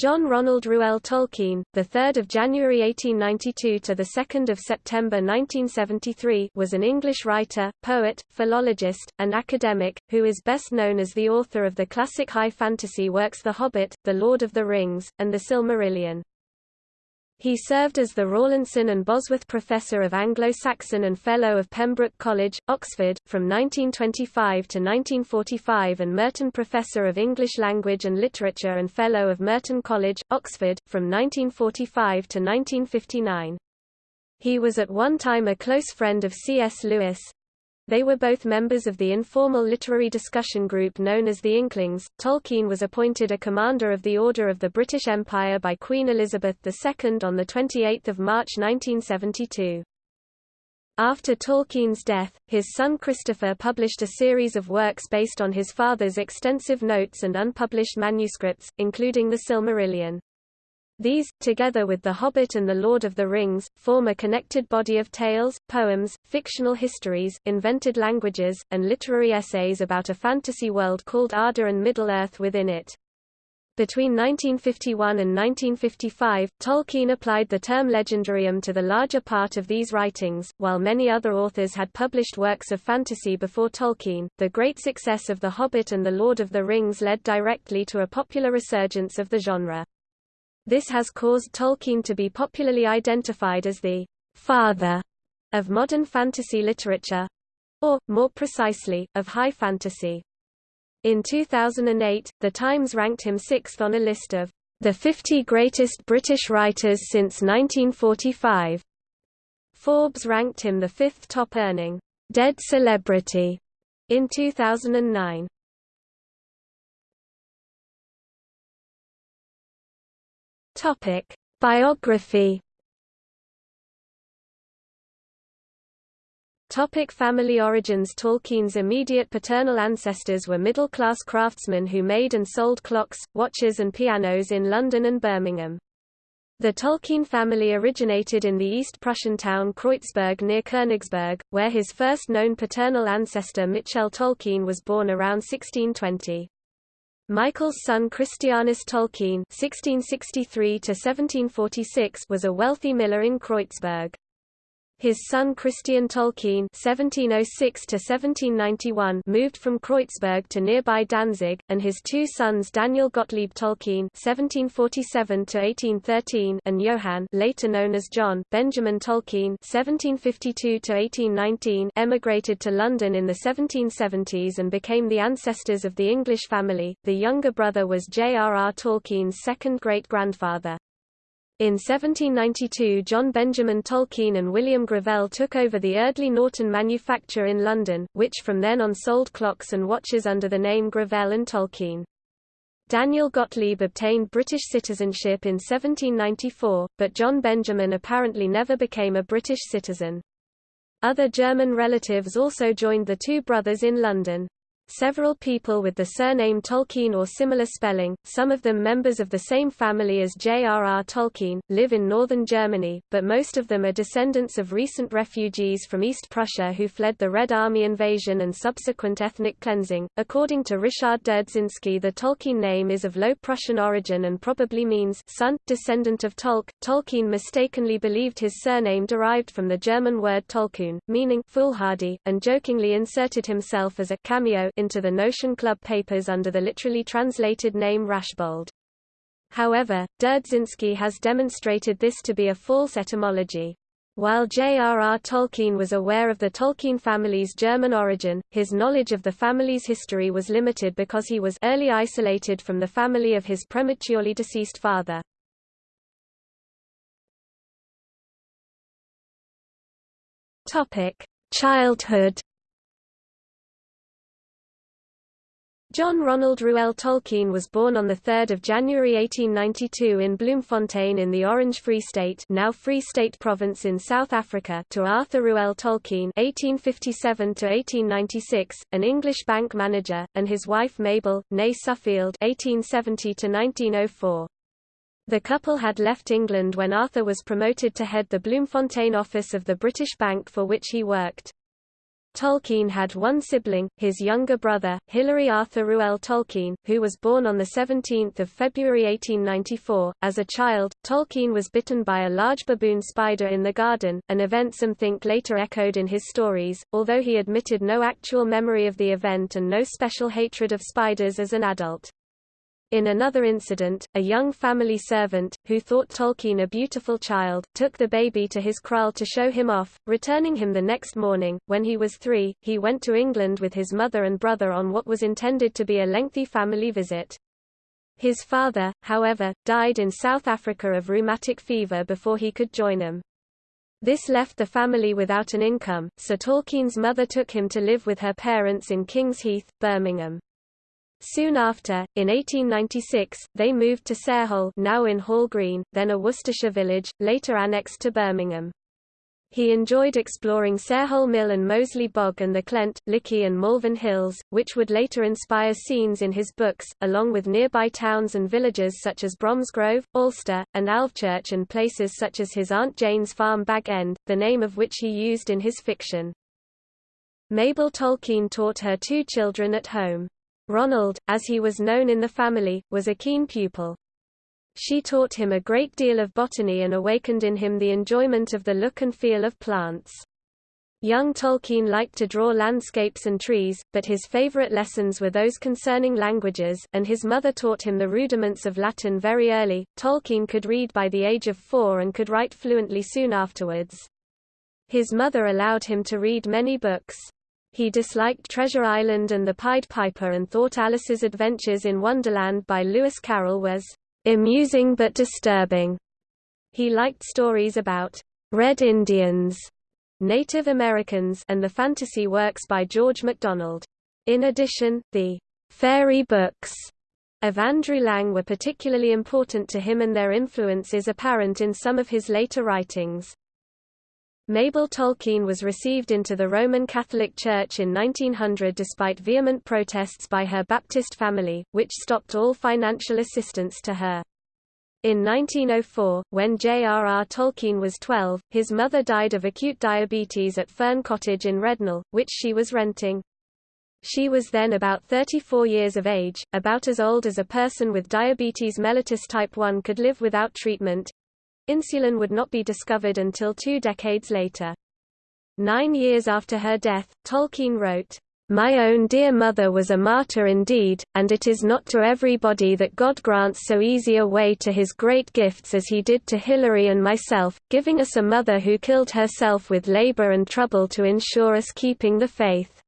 John Ronald Reuel Tolkien, the 3rd of January 1892 to the 2nd of September 1973, was an English writer, poet, philologist, and academic who is best known as the author of the classic high fantasy works The Hobbit, The Lord of the Rings, and The Silmarillion. He served as the Rawlinson and Bosworth Professor of Anglo-Saxon and Fellow of Pembroke College, Oxford, from 1925 to 1945 and Merton Professor of English Language and Literature and Fellow of Merton College, Oxford, from 1945 to 1959. He was at one time a close friend of C.S. Lewis, they were both members of the informal literary discussion group known as the Inklings. Tolkien was appointed a Commander of the Order of the British Empire by Queen Elizabeth II on 28 March 1972. After Tolkien's death, his son Christopher published a series of works based on his father's extensive notes and unpublished manuscripts, including The Silmarillion. These, together with The Hobbit and The Lord of the Rings, form a connected body of tales, poems, fictional histories, invented languages, and literary essays about a fantasy world called Arda and Middle-earth within it. Between 1951 and 1955, Tolkien applied the term legendarium to the larger part of these writings. While many other authors had published works of fantasy before Tolkien, the great success of The Hobbit and The Lord of the Rings led directly to a popular resurgence of the genre. This has caused Tolkien to be popularly identified as the father of modern fantasy literature, or, more precisely, of high fantasy. In 2008, The Times ranked him sixth on a list of the 50 greatest British writers since 1945. Forbes ranked him the fifth top-earning dead celebrity in 2009. Topic: Biography. Topic family origins Tolkien's immediate paternal ancestors were middle-class craftsmen who made and sold clocks, watches and pianos in London and Birmingham. The Tolkien family originated in the East Prussian town Kreuzberg near Königsberg, where his first known paternal ancestor Michel Tolkien was born around 1620. Michael's son Christianus Tolkien (1663–1746) was a wealthy miller in Kreuzberg. His son Christian Tolkien (1706–1791) moved from Kreuzberg to nearby Danzig, and his two sons Daniel Gottlieb Tolkien (1747–1813) and Johann, later known as John Benjamin Tolkien (1752–1819), emigrated to London in the 1770s and became the ancestors of the English family. The younger brother was J.R.R. Tolkien's second great-grandfather. In 1792 John Benjamin Tolkien and William Gravell took over the Eardley Norton manufacture in London, which from then on sold clocks and watches under the name Gravell and Tolkien. Daniel Gottlieb obtained British citizenship in 1794, but John Benjamin apparently never became a British citizen. Other German relatives also joined the two brothers in London. Several people with the surname Tolkien or similar spelling, some of them members of the same family as J.R.R. Tolkien, live in northern Germany, but most of them are descendants of recent refugees from East Prussia who fled the Red Army invasion and subsequent ethnic cleansing. According to Ryszard Derdzinski, the Tolkien name is of Low Prussian origin and probably means son, descendant of Tolk. Tolkien mistakenly believed his surname derived from the German word tollkühn, meaning foolhardy, and jokingly inserted himself as a cameo into the Notion Club papers under the literally translated name Rashbold. However, Derdzinski has demonstrated this to be a false etymology. While J.R.R. Tolkien was aware of the Tolkien family's German origin, his knowledge of the family's history was limited because he was early isolated from the family of his prematurely deceased father. Childhood John Ronald Reuel Tolkien was born on 3 January 1892 in Bloemfontein in the Orange Free State now Free State Province in South Africa to Arthur Reuel Tolkien (1857–1896), an English bank manager, and his wife Mabel, née Suffield (1870–1904). The couple had left England when Arthur was promoted to head the Bloemfontein office of the British Bank for which he worked. Tolkien had one sibling, his younger brother, Hilary Arthur Reuel Tolkien, who was born on 17 February 1894. As a child, Tolkien was bitten by a large baboon spider in the garden, an event some think later echoed in his stories, although he admitted no actual memory of the event and no special hatred of spiders as an adult. In another incident, a young family servant, who thought Tolkien a beautiful child, took the baby to his kraal to show him off, returning him the next morning. When he was three, he went to England with his mother and brother on what was intended to be a lengthy family visit. His father, however, died in South Africa of rheumatic fever before he could join them. This left the family without an income, so Tolkien's mother took him to live with her parents in Kings Heath, Birmingham. Soon after, in 1896, they moved to Sarehole now in Hall Green, then a Worcestershire village, later annexed to Birmingham. He enjoyed exploring Sarehole Mill and Moseley Bog and the Clent, Lickey and Malvern Hills, which would later inspire scenes in his books, along with nearby towns and villages such as Bromsgrove, Alcester, and Alvechurch and places such as his Aunt Jane's farm Bag End, the name of which he used in his fiction. Mabel Tolkien taught her two children at home. Ronald, as he was known in the family, was a keen pupil. She taught him a great deal of botany and awakened in him the enjoyment of the look and feel of plants. Young Tolkien liked to draw landscapes and trees, but his favorite lessons were those concerning languages, and his mother taught him the rudiments of Latin very early. Tolkien could read by the age of four and could write fluently soon afterwards. His mother allowed him to read many books. He disliked Treasure Island and the Pied Piper and thought Alice's Adventures in Wonderland by Lewis Carroll was amusing but disturbing. He liked stories about Red Indians, Native Americans and the fantasy works by George MacDonald. In addition, the fairy books of Andrew Lang were particularly important to him and their influence is apparent in some of his later writings. Mabel Tolkien was received into the Roman Catholic Church in 1900 despite vehement protests by her Baptist family, which stopped all financial assistance to her. In 1904, when J.R.R. Tolkien was 12, his mother died of acute diabetes at Fern Cottage in Rednall, which she was renting. She was then about 34 years of age, about as old as a person with diabetes mellitus type 1 could live without treatment, Insulin would not be discovered until two decades later. Nine years after her death, Tolkien wrote, my own dear mother was a martyr indeed, and it is not to everybody that God grants so easy a way to his great gifts as he did to Hilary and myself, giving us a mother who killed herself with labor and trouble to ensure us keeping the faith.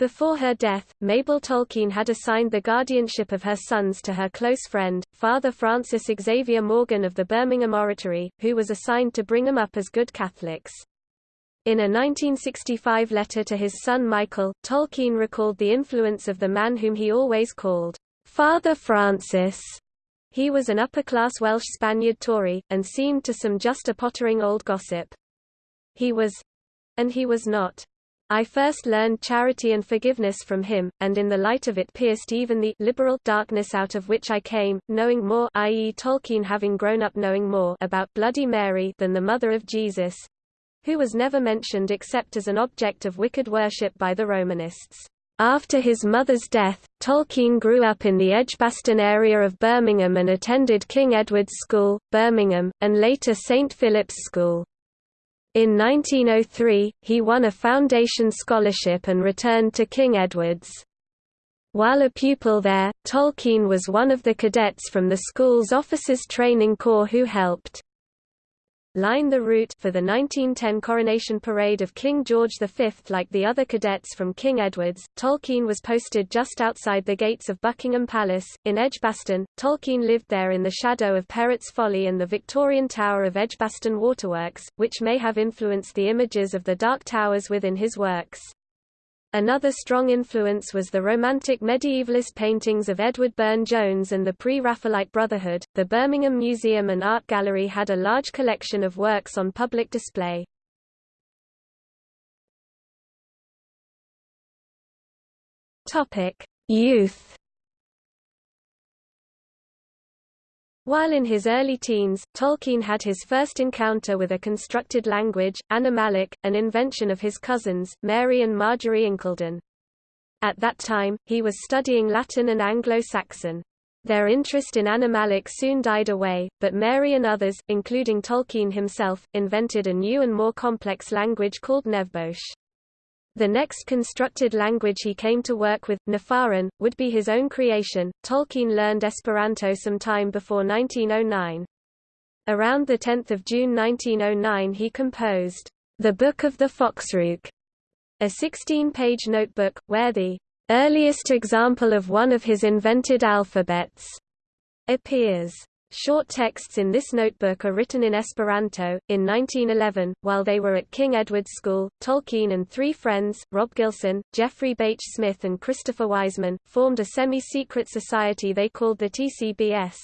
Before her death, Mabel Tolkien had assigned the guardianship of her sons to her close friend, Father Francis Xavier Morgan of the Birmingham Oratory, who was assigned to bring them up as good Catholics. In a 1965 letter to his son Michael, Tolkien recalled the influence of the man whom he always called Father Francis. He was an upper-class Welsh Spaniard Tory, and seemed to some just a pottering old gossip. He was—and he was not I first learned charity and forgiveness from him, and in the light of it pierced even the liberal darkness out of which I came, knowing more i.e. Tolkien having grown up knowing more about Bloody Mary than the mother of Jesus, who was never mentioned except as an object of wicked worship by the Romanists. After his mother's death, Tolkien grew up in the Edgbaston area of Birmingham and attended King Edward's School, Birmingham, and later St Philip's School. In 1903, he won a foundation scholarship and returned to King Edward's. While a pupil there, Tolkien was one of the cadets from the school's Officers Training Corps who helped line the route for the 1910 coronation parade of King George V. Like the other cadets from King Edward's, Tolkien was posted just outside the gates of Buckingham Palace, in Edgbaston. Tolkien lived there in the shadow of Perrott's Folly and the Victorian Tower of Edgbaston Waterworks, which may have influenced the images of the Dark Towers within his works. Another strong influence was the romantic medievalist paintings of Edward Burne-Jones and the pre-Raphaelite Brotherhood. The Birmingham Museum and Art Gallery had a large collection of works on public display. Topic: Youth While in his early teens, Tolkien had his first encounter with a constructed language, Animalic, an invention of his cousins, Mary and Marjorie Incledon. At that time, he was studying Latin and Anglo-Saxon. Their interest in Animalic soon died away, but Mary and others, including Tolkien himself, invented a new and more complex language called Nevbosh. The next constructed language he came to work with, Naffarin, would be his own creation. Tolkien learned Esperanto some time before 1909. Around 10 June 1909 he composed, The Book of the Foxrook, a 16-page notebook, where the earliest example of one of his invented alphabets appears. Short texts in this notebook are written in Esperanto. In 1911, while they were at King Edward's School, Tolkien and three friends, Rob Gilson, Geoffrey Bache Smith, and Christopher Wiseman, formed a semi secret society they called the TCBS.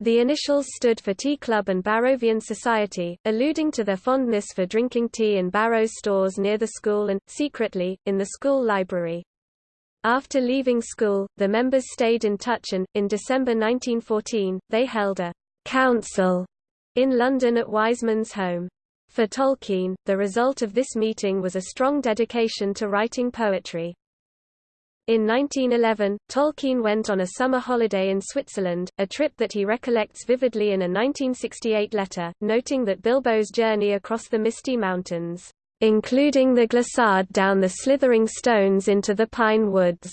The initials stood for Tea Club and Barrovian Society, alluding to their fondness for drinking tea in Barrow's stores near the school and, secretly, in the school library. After leaving school, the members stayed in touch and, in December 1914, they held a «council» in London at Wiseman's home. For Tolkien, the result of this meeting was a strong dedication to writing poetry. In 1911, Tolkien went on a summer holiday in Switzerland, a trip that he recollects vividly in a 1968 letter, noting that Bilbo's journey across the misty mountains including the glissade down the slithering stones into the pine woods,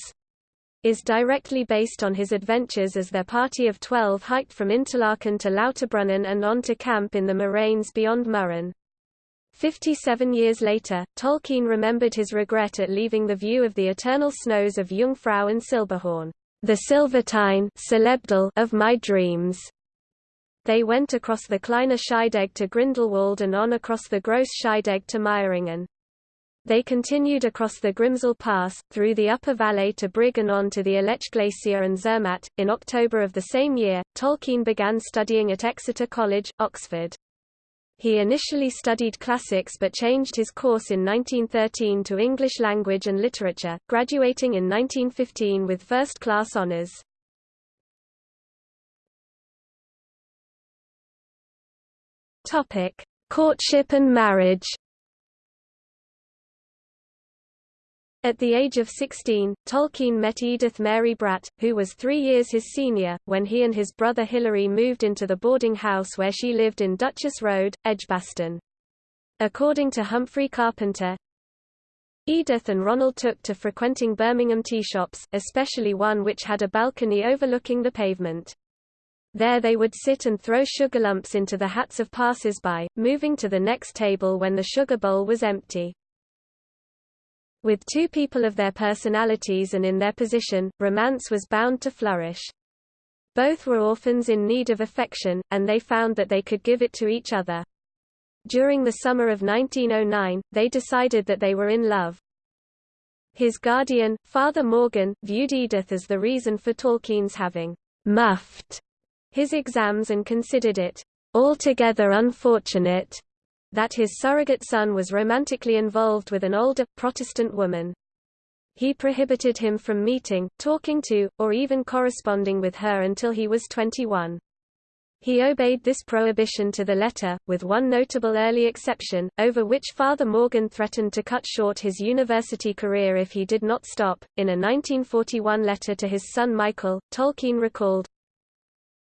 is directly based on his adventures as their party of twelve hiked from Interlaken to Lauterbrunnen and on to camp in the moraines beyond Mürren. Fifty-seven years later, Tolkien remembered his regret at leaving the view of the eternal snows of Jungfrau and Silberhorn, the Silvertine of my dreams. They went across the Kleine Scheidegg to Grindelwald and on across the Gross Scheidegg to Meiringen. They continued across the Grimsel Pass, through the upper valley to Brig and on to the Aletsch Glacier and Zermatt. In October of the same year, Tolkien began studying at Exeter College, Oxford. He initially studied classics but changed his course in 1913 to English language and literature, graduating in 1915 with first-class honours. Topic: Courtship and marriage. At the age of 16, Tolkien met Edith Mary Bratt, who was three years his senior, when he and his brother Hilary moved into the boarding house where she lived in Duchess Road, Edgbaston. According to Humphrey Carpenter, Edith and Ronald took to frequenting Birmingham tea shops, especially one which had a balcony overlooking the pavement. There they would sit and throw sugar lumps into the hats of passers-by, moving to the next table when the sugar bowl was empty. With two people of their personalities and in their position, romance was bound to flourish. Both were orphans in need of affection, and they found that they could give it to each other. During the summer of 1909, they decided that they were in love. His guardian, Father Morgan, viewed Edith as the reason for Tolkien's having muffed his exams and considered it altogether unfortunate that his surrogate son was romantically involved with an older, Protestant woman. He prohibited him from meeting, talking to, or even corresponding with her until he was 21. He obeyed this prohibition to the letter, with one notable early exception, over which Father Morgan threatened to cut short his university career if he did not stop. In a 1941 letter to his son Michael, Tolkien recalled,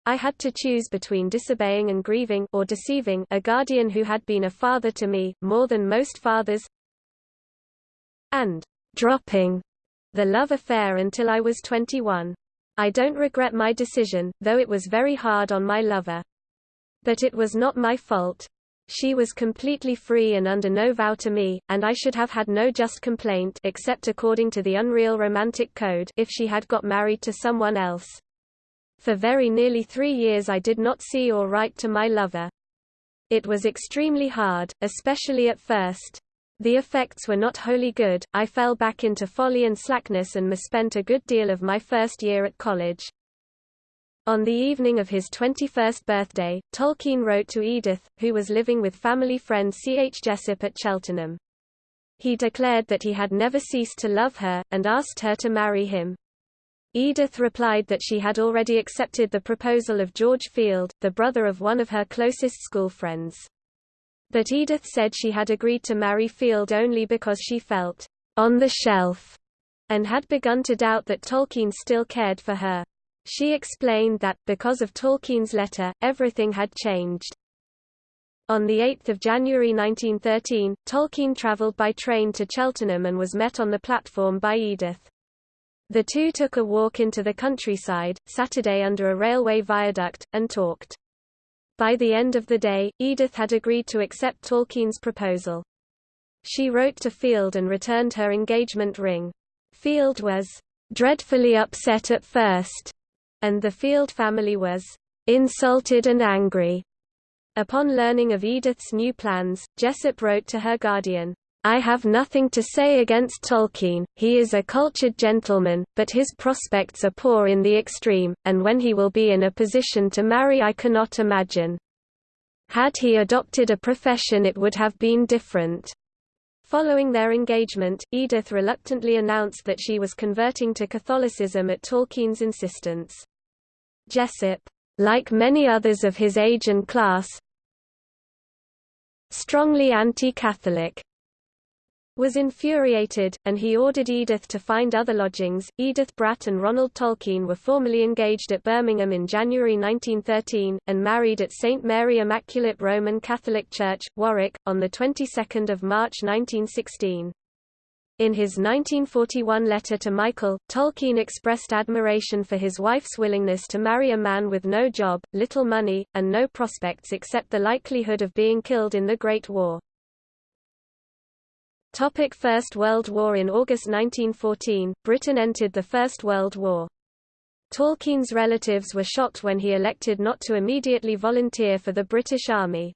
I had to choose between disobeying and grieving or deceiving a guardian who had been a father to me, more than most fathers, and dropping the love affair until I was 21. I don't regret my decision, though it was very hard on my lover. But it was not my fault. She was completely free and under no vow to me, and I should have had no just complaint except according to the unreal romantic code if she had got married to someone else. For very nearly three years I did not see or write to my lover. It was extremely hard, especially at first. The effects were not wholly good, I fell back into folly and slackness and misspent a good deal of my first year at college. On the evening of his 21st birthday, Tolkien wrote to Edith, who was living with family friend C. H. Jessup at Cheltenham. He declared that he had never ceased to love her, and asked her to marry him. Edith replied that she had already accepted the proposal of George Field, the brother of one of her closest school friends. But Edith said she had agreed to marry Field only because she felt on the shelf and had begun to doubt that Tolkien still cared for her. She explained that, because of Tolkien's letter, everything had changed. On 8 January 1913, Tolkien travelled by train to Cheltenham and was met on the platform by Edith. The two took a walk into the countryside, Saturday under a railway viaduct, and talked. By the end of the day, Edith had agreed to accept Tolkien's proposal. She wrote to Field and returned her engagement ring. Field was dreadfully upset at first, and the Field family was insulted and angry. Upon learning of Edith's new plans, Jessup wrote to her guardian, I have nothing to say against Tolkien, he is a cultured gentleman, but his prospects are poor in the extreme, and when he will be in a position to marry I cannot imagine. Had he adopted a profession it would have been different. Following their engagement, Edith reluctantly announced that she was converting to Catholicism at Tolkien's insistence. Jessup, like many others of his age and class, strongly anti-Catholic, was infuriated, and he ordered Edith to find other lodgings. Edith Bratt and Ronald Tolkien were formally engaged at Birmingham in January 1913, and married at St Mary Immaculate Roman Catholic Church, Warwick, on the 22nd of March 1916. In his 1941 letter to Michael, Tolkien expressed admiration for his wife's willingness to marry a man with no job, little money, and no prospects except the likelihood of being killed in the Great War. Topic First World War In August 1914, Britain entered the First World War. Tolkien's relatives were shocked when he elected not to immediately volunteer for the British Army.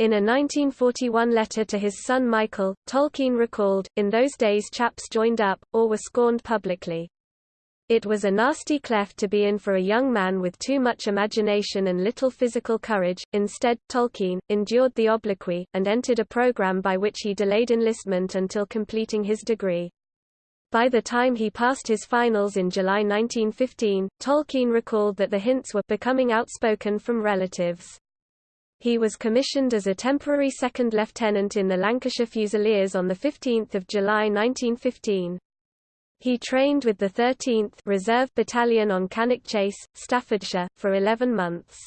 In a 1941 letter to his son Michael, Tolkien recalled, in those days chaps joined up, or were scorned publicly. It was a nasty cleft to be in for a young man with too much imagination and little physical courage. Instead, Tolkien endured the obloquy and entered a program by which he delayed enlistment until completing his degree. By the time he passed his finals in July 1915, Tolkien recalled that the hints were becoming outspoken from relatives. He was commissioned as a temporary second lieutenant in the Lancashire Fusiliers on 15 July 1915. He trained with the 13th Reserve Battalion on Cannock Chase, Staffordshire, for 11 months.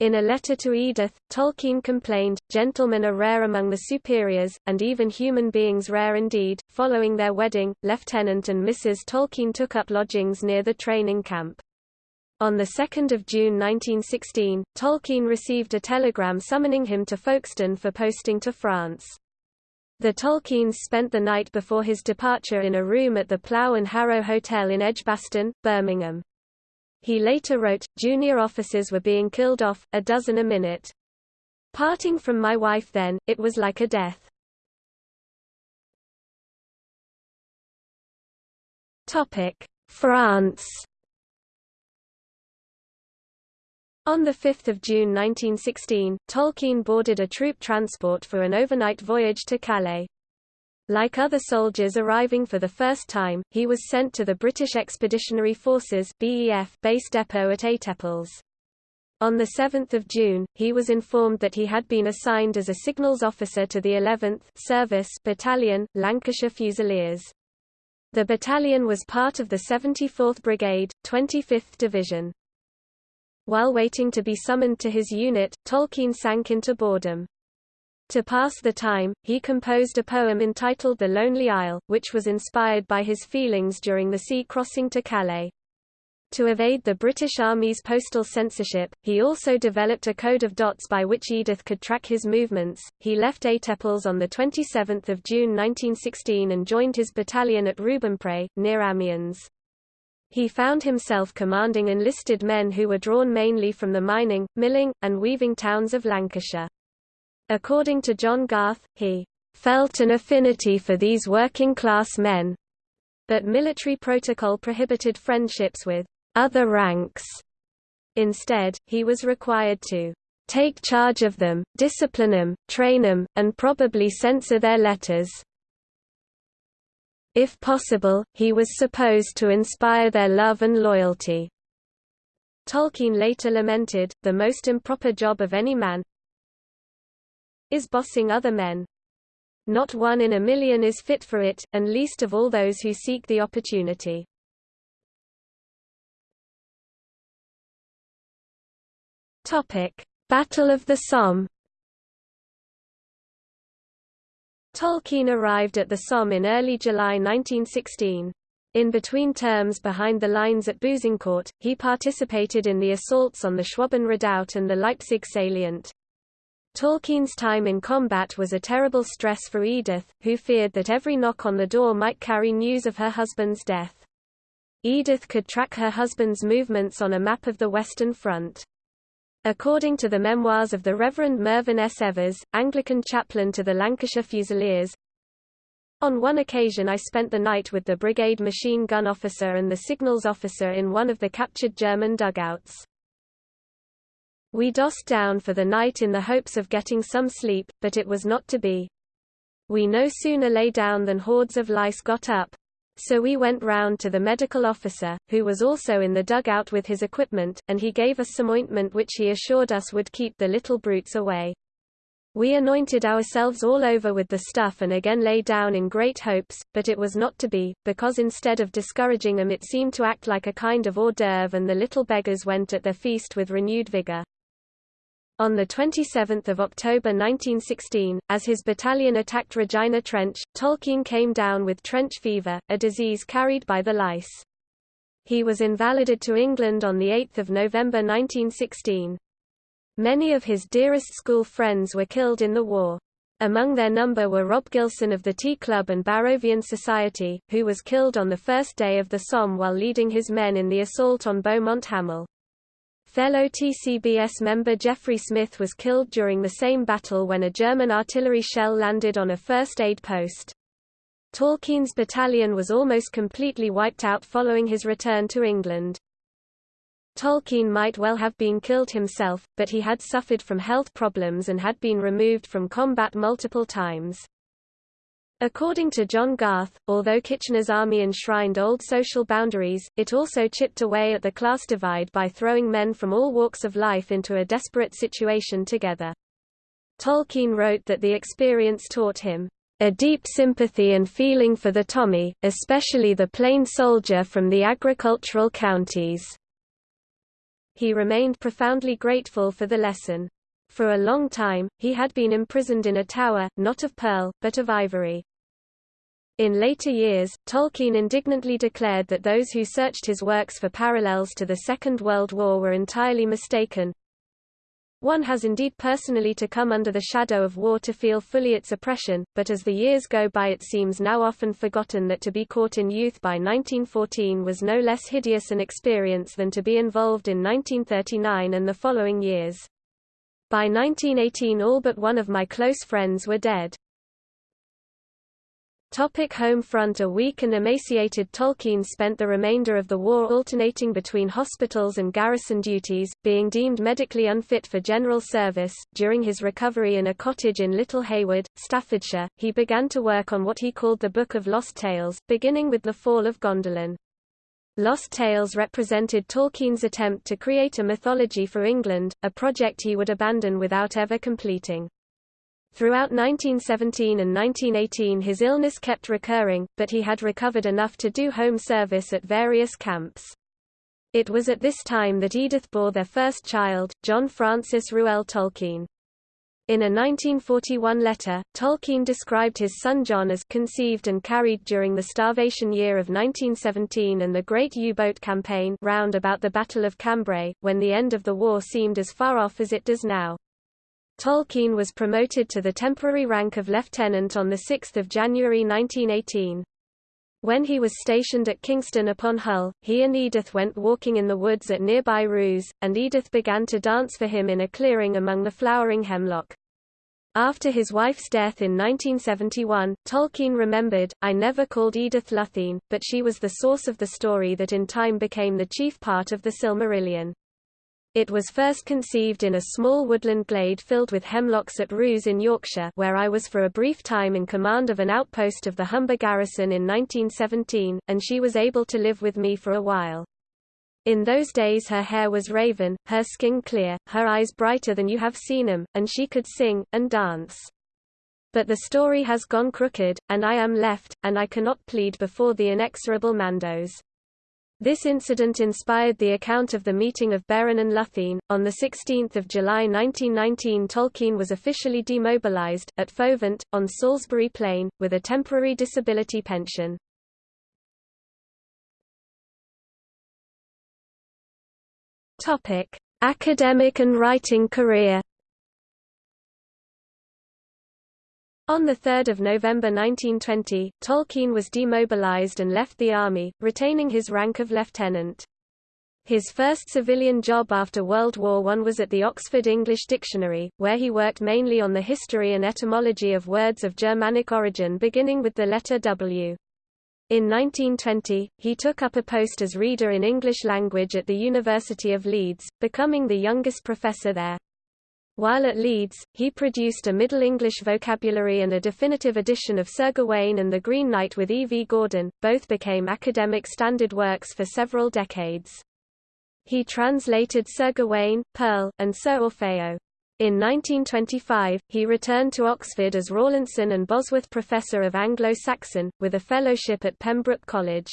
In a letter to Edith, Tolkien complained, Gentlemen are rare among the superiors, and even human beings rare indeed. Following their wedding, Lieutenant and Mrs. Tolkien took up lodgings near the training camp. On 2 June 1916, Tolkien received a telegram summoning him to Folkestone for posting to France. The Tolkiens spent the night before his departure in a room at the Plough and Harrow Hotel in Edgbaston, Birmingham. He later wrote, junior officers were being killed off, a dozen a minute. Parting from my wife then, it was like a death. France On 5 June 1916, Tolkien boarded a troop transport for an overnight voyage to Calais. Like other soldiers arriving for the first time, he was sent to the British Expeditionary Forces BEF base depot at Étaples. On 7 June, he was informed that he had been assigned as a signals officer to the 11th Service Battalion, Lancashire Fusiliers. The battalion was part of the 74th Brigade, 25th Division. While waiting to be summoned to his unit, Tolkien sank into boredom. To pass the time, he composed a poem entitled The Lonely Isle, which was inspired by his feelings during the sea crossing to Calais. To evade the British Army's postal censorship, he also developed a code of dots by which Edith could track his movements. He left Étaples on 27 June 1916 and joined his battalion at Rubempré, near Amiens. He found himself commanding enlisted men who were drawn mainly from the mining, milling, and weaving towns of Lancashire. According to John Garth, he felt an affinity for these working-class men, but military protocol prohibited friendships with other ranks. Instead, he was required to take charge of them, discipline them, train them, and probably censor their letters. If possible, he was supposed to inspire their love and loyalty. Tolkien later lamented, the most improper job of any man is bossing other men. Not one in a million is fit for it, and least of all those who seek the opportunity. Battle of the Somme Tolkien arrived at the Somme in early July 1916. In between terms behind the lines at Bouzincourt, he participated in the assaults on the Schwaben Redoubt and the Leipzig salient. Tolkien's time in combat was a terrible stress for Edith, who feared that every knock on the door might carry news of her husband's death. Edith could track her husband's movements on a map of the Western Front. According to the memoirs of the Reverend Mervyn S. Evers, Anglican chaplain to the Lancashire Fusiliers, on one occasion I spent the night with the brigade machine gun officer and the signals officer in one of the captured German dugouts. We dossed down for the night in the hopes of getting some sleep, but it was not to be. We no sooner lay down than hordes of lice got up, so we went round to the medical officer, who was also in the dugout with his equipment, and he gave us some ointment which he assured us would keep the little brutes away. We anointed ourselves all over with the stuff and again lay down in great hopes, but it was not to be, because instead of discouraging them it seemed to act like a kind of hors d'oeuvre and the little beggars went at their feast with renewed vigor. On 27 October 1916, as his battalion attacked Regina Trench, Tolkien came down with trench fever, a disease carried by the lice. He was invalided to England on 8 November 1916. Many of his dearest school friends were killed in the war. Among their number were Rob Gilson of the Tea Club and Barrovian Society, who was killed on the first day of the Somme while leading his men in the assault on Beaumont Hamel. Fellow TCBS member Geoffrey Smith was killed during the same battle when a German artillery shell landed on a first aid post. Tolkien's battalion was almost completely wiped out following his return to England. Tolkien might well have been killed himself, but he had suffered from health problems and had been removed from combat multiple times. According to John Garth, although Kitchener's army enshrined old social boundaries, it also chipped away at the class divide by throwing men from all walks of life into a desperate situation together. Tolkien wrote that the experience taught him a deep sympathy and feeling for the Tommy, especially the plain soldier from the agricultural counties. He remained profoundly grateful for the lesson. For a long time, he had been imprisoned in a tower, not of pearl, but of ivory. In later years, Tolkien indignantly declared that those who searched his works for parallels to the Second World War were entirely mistaken. One has indeed personally to come under the shadow of war to feel fully its oppression, but as the years go by it seems now often forgotten that to be caught in youth by 1914 was no less hideous an experience than to be involved in 1939 and the following years. By 1918 all but one of my close friends were dead. Topic home front A weak and emaciated Tolkien spent the remainder of the war alternating between hospitals and garrison duties, being deemed medically unfit for general service. During his recovery in a cottage in Little Haywood, Staffordshire, he began to work on what he called the Book of Lost Tales, beginning with the fall of Gondolin. Lost Tales represented Tolkien's attempt to create a mythology for England, a project he would abandon without ever completing. Throughout 1917 and 1918 his illness kept recurring, but he had recovered enough to do home service at various camps. It was at this time that Edith bore their first child, John Francis Reuel Tolkien. In a 1941 letter, Tolkien described his son John as conceived and carried during the starvation year of 1917 and the Great U-boat campaign round about the Battle of Cambrai, when the end of the war seemed as far off as it does now. Tolkien was promoted to the temporary rank of lieutenant on 6 January 1918. When he was stationed at Kingston upon Hull, he and Edith went walking in the woods at nearby Roos, and Edith began to dance for him in a clearing among the flowering hemlock. After his wife's death in 1971, Tolkien remembered, I never called Edith Luthien, but she was the source of the story that in time became the chief part of the Silmarillion. It was first conceived in a small woodland glade filled with hemlocks at Roos in Yorkshire where I was for a brief time in command of an outpost of the Humber garrison in 1917, and she was able to live with me for a while. In those days her hair was raven, her skin clear, her eyes brighter than you have seen them, and she could sing, and dance. But the story has gone crooked, and I am left, and I cannot plead before the inexorable Mandos. This incident inspired the account of the meeting of Beren and Lúthien. On 16 July 1919 Tolkien was officially demobilized, at Fovant, on Salisbury Plain, with a temporary disability pension. Academic and writing career On 3 November 1920, Tolkien was demobilized and left the army, retaining his rank of lieutenant. His first civilian job after World War I was at the Oxford English Dictionary, where he worked mainly on the history and etymology of words of Germanic origin beginning with the letter W. In 1920, he took up a post as reader in English language at the University of Leeds, becoming the youngest professor there. While at Leeds, he produced a Middle English vocabulary and a definitive edition of Sir Gawain and the Green Knight with E. V. Gordon, both became academic standard works for several decades. He translated Sir Gawain, Pearl, and Sir Orfeo. In 1925, he returned to Oxford as Rawlinson and Bosworth Professor of Anglo-Saxon, with a fellowship at Pembroke College.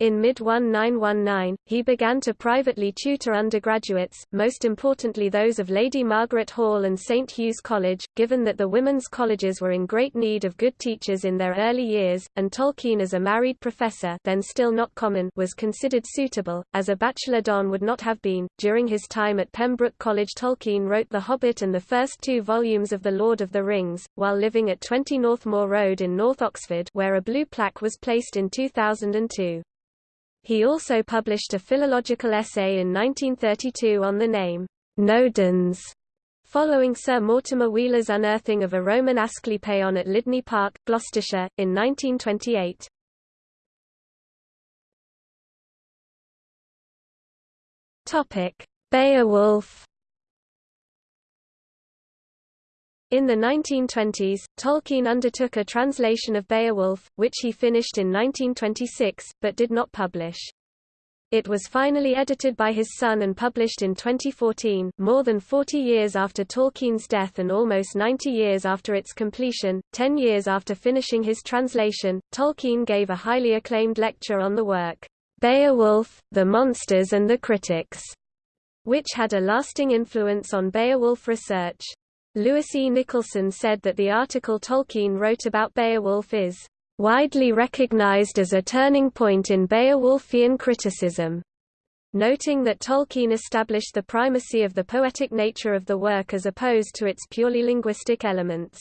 In mid-1919, he began to privately tutor undergraduates, most importantly those of Lady Margaret Hall and St Hugh's College, given that the women's colleges were in great need of good teachers in their early years, and Tolkien as a married professor then still not common was considered suitable, as a bachelor don would not have been. During his time at Pembroke College Tolkien wrote The Hobbit and the first two volumes of The Lord of the Rings, while living at 20 Northmoor Road in North Oxford where a blue plaque was placed in 2002. He also published a philological essay in 1932 on the name, Nodens, following Sir Mortimer Wheeler's unearthing of a Roman Asclepion at Lydney Park, Gloucestershire, in 1928. Beowulf In the 1920s, Tolkien undertook a translation of Beowulf, which he finished in 1926, but did not publish. It was finally edited by his son and published in 2014, more than 40 years after Tolkien's death and almost 90 years after its completion. Ten years after finishing his translation, Tolkien gave a highly acclaimed lecture on the work, Beowulf, the Monsters and the Critics, which had a lasting influence on Beowulf research. Lewis E. Nicholson said that the article Tolkien wrote about Beowulf is widely recognized as a turning point in Beowulfian criticism, noting that Tolkien established the primacy of the poetic nature of the work as opposed to its purely linguistic elements.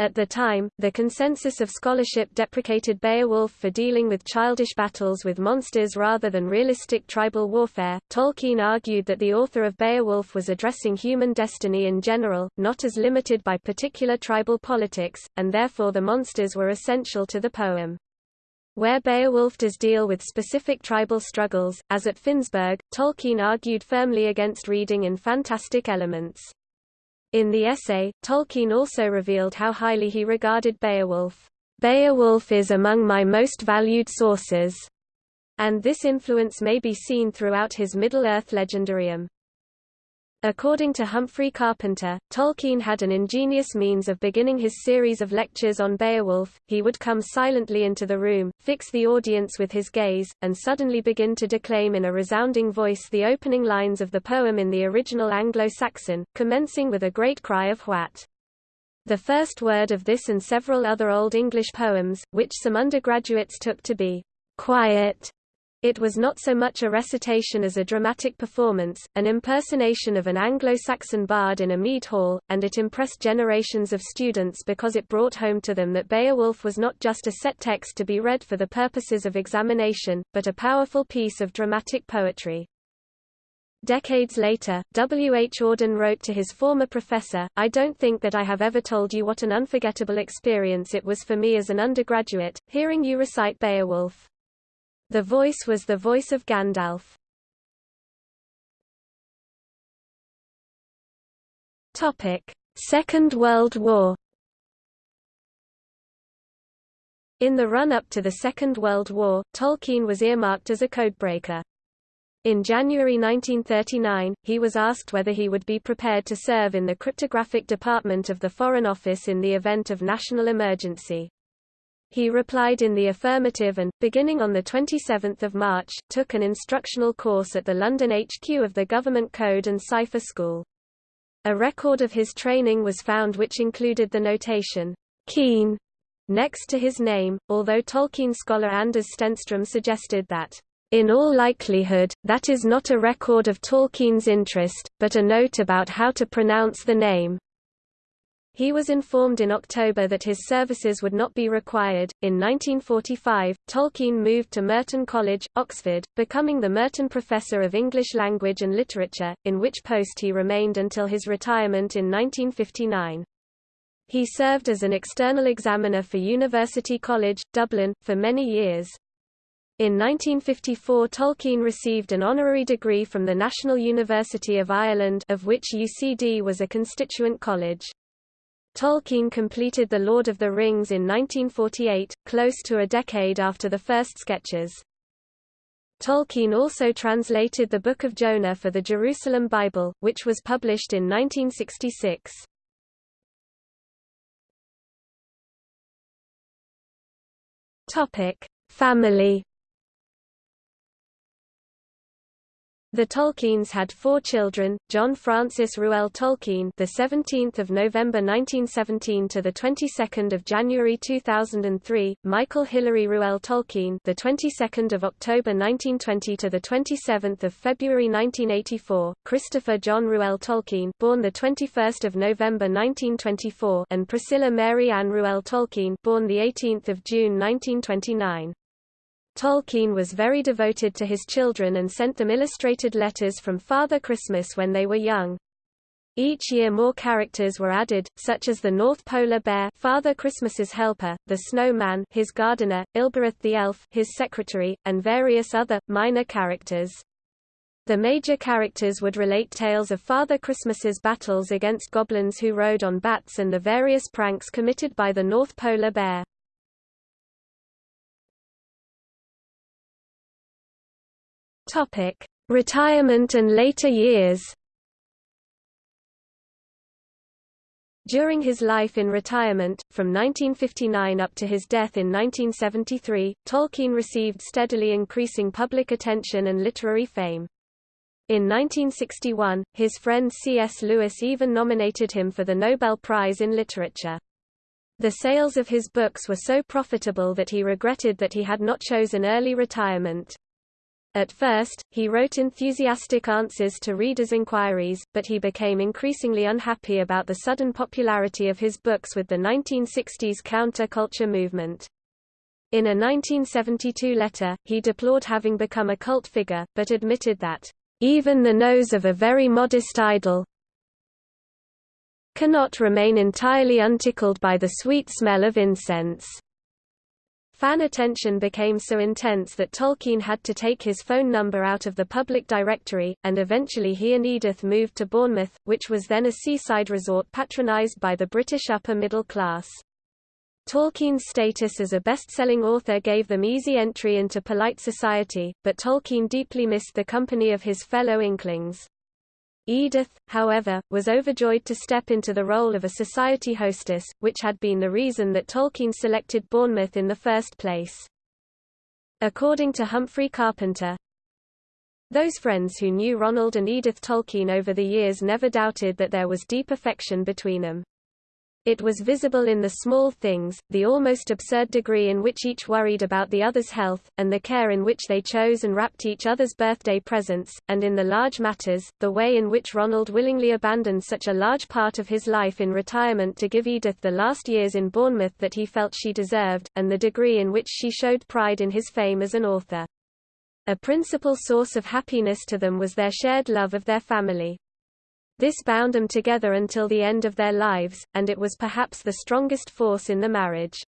At the time, the consensus of scholarship deprecated Beowulf for dealing with childish battles with monsters rather than realistic tribal warfare. Tolkien argued that the author of Beowulf was addressing human destiny in general, not as limited by particular tribal politics, and therefore the monsters were essential to the poem. Where Beowulf does deal with specific tribal struggles, as at Finnsburg, Tolkien argued firmly against reading in fantastic elements. In the essay, Tolkien also revealed how highly he regarded Beowulf. Beowulf is among my most valued sources, and this influence may be seen throughout his Middle-earth legendarium. According to Humphrey Carpenter, Tolkien had an ingenious means of beginning his series of lectures on Beowulf. He would come silently into the room, fix the audience with his gaze, and suddenly begin to declaim in a resounding voice the opening lines of the poem in the original Anglo-Saxon, commencing with a great cry of What. The first word of this and several other Old English poems, which some undergraduates took to be quiet, it was not so much a recitation as a dramatic performance, an impersonation of an Anglo-Saxon bard in a mead hall, and it impressed generations of students because it brought home to them that Beowulf was not just a set text to be read for the purposes of examination, but a powerful piece of dramatic poetry. Decades later, W. H. Auden wrote to his former professor, I don't think that I have ever told you what an unforgettable experience it was for me as an undergraduate, hearing you recite Beowulf. The voice was the voice of Gandalf. Topic: Second World War. In the run-up to the Second World War, Tolkien was earmarked as a codebreaker. In January 1939, he was asked whether he would be prepared to serve in the cryptographic department of the Foreign Office in the event of national emergency. He replied in the affirmative and, beginning on 27 March, took an instructional course at the London HQ of the Government Code and Cipher School. A record of his training was found which included the notation, Keen, next to his name, although Tolkien scholar Anders Stenstrom suggested that in all likelihood, that is not a record of Tolkien's interest, but a note about how to pronounce the name. He was informed in October that his services would not be required. In 1945, Tolkien moved to Merton College, Oxford, becoming the Merton Professor of English Language and Literature, in which post he remained until his retirement in 1959. He served as an external examiner for University College, Dublin, for many years. In 1954 Tolkien received an honorary degree from the National University of Ireland of which UCD was a constituent college. Tolkien completed The Lord of the Rings in 1948, close to a decade after the first sketches. Tolkien also translated the Book of Jonah for the Jerusalem Bible, which was published in 1966. Family The Tolkiens had four children: John Francis Reuel Tolkien, the 17th of November 1917 to the 22nd of January 2003; Michael Hilary Reuel Tolkien, the 22nd of October 1920 to the 27th of February 1984; Christopher John Reuel Tolkien, born the 21st of November 1924, and Priscilla Mary Ann Reuel Tolkien, born the 18th of June 1929. Tolkien was very devoted to his children and sent them illustrated letters from Father Christmas when they were young. Each year more characters were added, such as the North Polar Bear Father Christmas's helper, the Snowman his gardener, Ilbereth the Elf his secretary, and various other, minor characters. The major characters would relate tales of Father Christmas's battles against goblins who rode on bats and the various pranks committed by the North Polar Bear. Topic: Retirement and later years. During his life in retirement, from 1959 up to his death in 1973, Tolkien received steadily increasing public attention and literary fame. In 1961, his friend C.S. Lewis even nominated him for the Nobel Prize in Literature. The sales of his books were so profitable that he regretted that he had not chosen early retirement. At first, he wrote enthusiastic answers to readers' inquiries, but he became increasingly unhappy about the sudden popularity of his books with the 1960s counter-culture movement. In a 1972 letter, he deplored having become a cult figure, but admitted that, "...even the nose of a very modest idol cannot remain entirely untickled by the sweet smell of incense." Fan attention became so intense that Tolkien had to take his phone number out of the public directory, and eventually he and Edith moved to Bournemouth, which was then a seaside resort patronized by the British upper middle class. Tolkien's status as a best-selling author gave them easy entry into polite society, but Tolkien deeply missed the company of his fellow Inklings. Edith, however, was overjoyed to step into the role of a society hostess, which had been the reason that Tolkien selected Bournemouth in the first place. According to Humphrey Carpenter, those friends who knew Ronald and Edith Tolkien over the years never doubted that there was deep affection between them. It was visible in the small things, the almost absurd degree in which each worried about the other's health, and the care in which they chose and wrapped each other's birthday presents, and in the large matters, the way in which Ronald willingly abandoned such a large part of his life in retirement to give Edith the last years in Bournemouth that he felt she deserved, and the degree in which she showed pride in his fame as an author. A principal source of happiness to them was their shared love of their family. This bound them together until the end of their lives, and it was perhaps the strongest force in the marriage.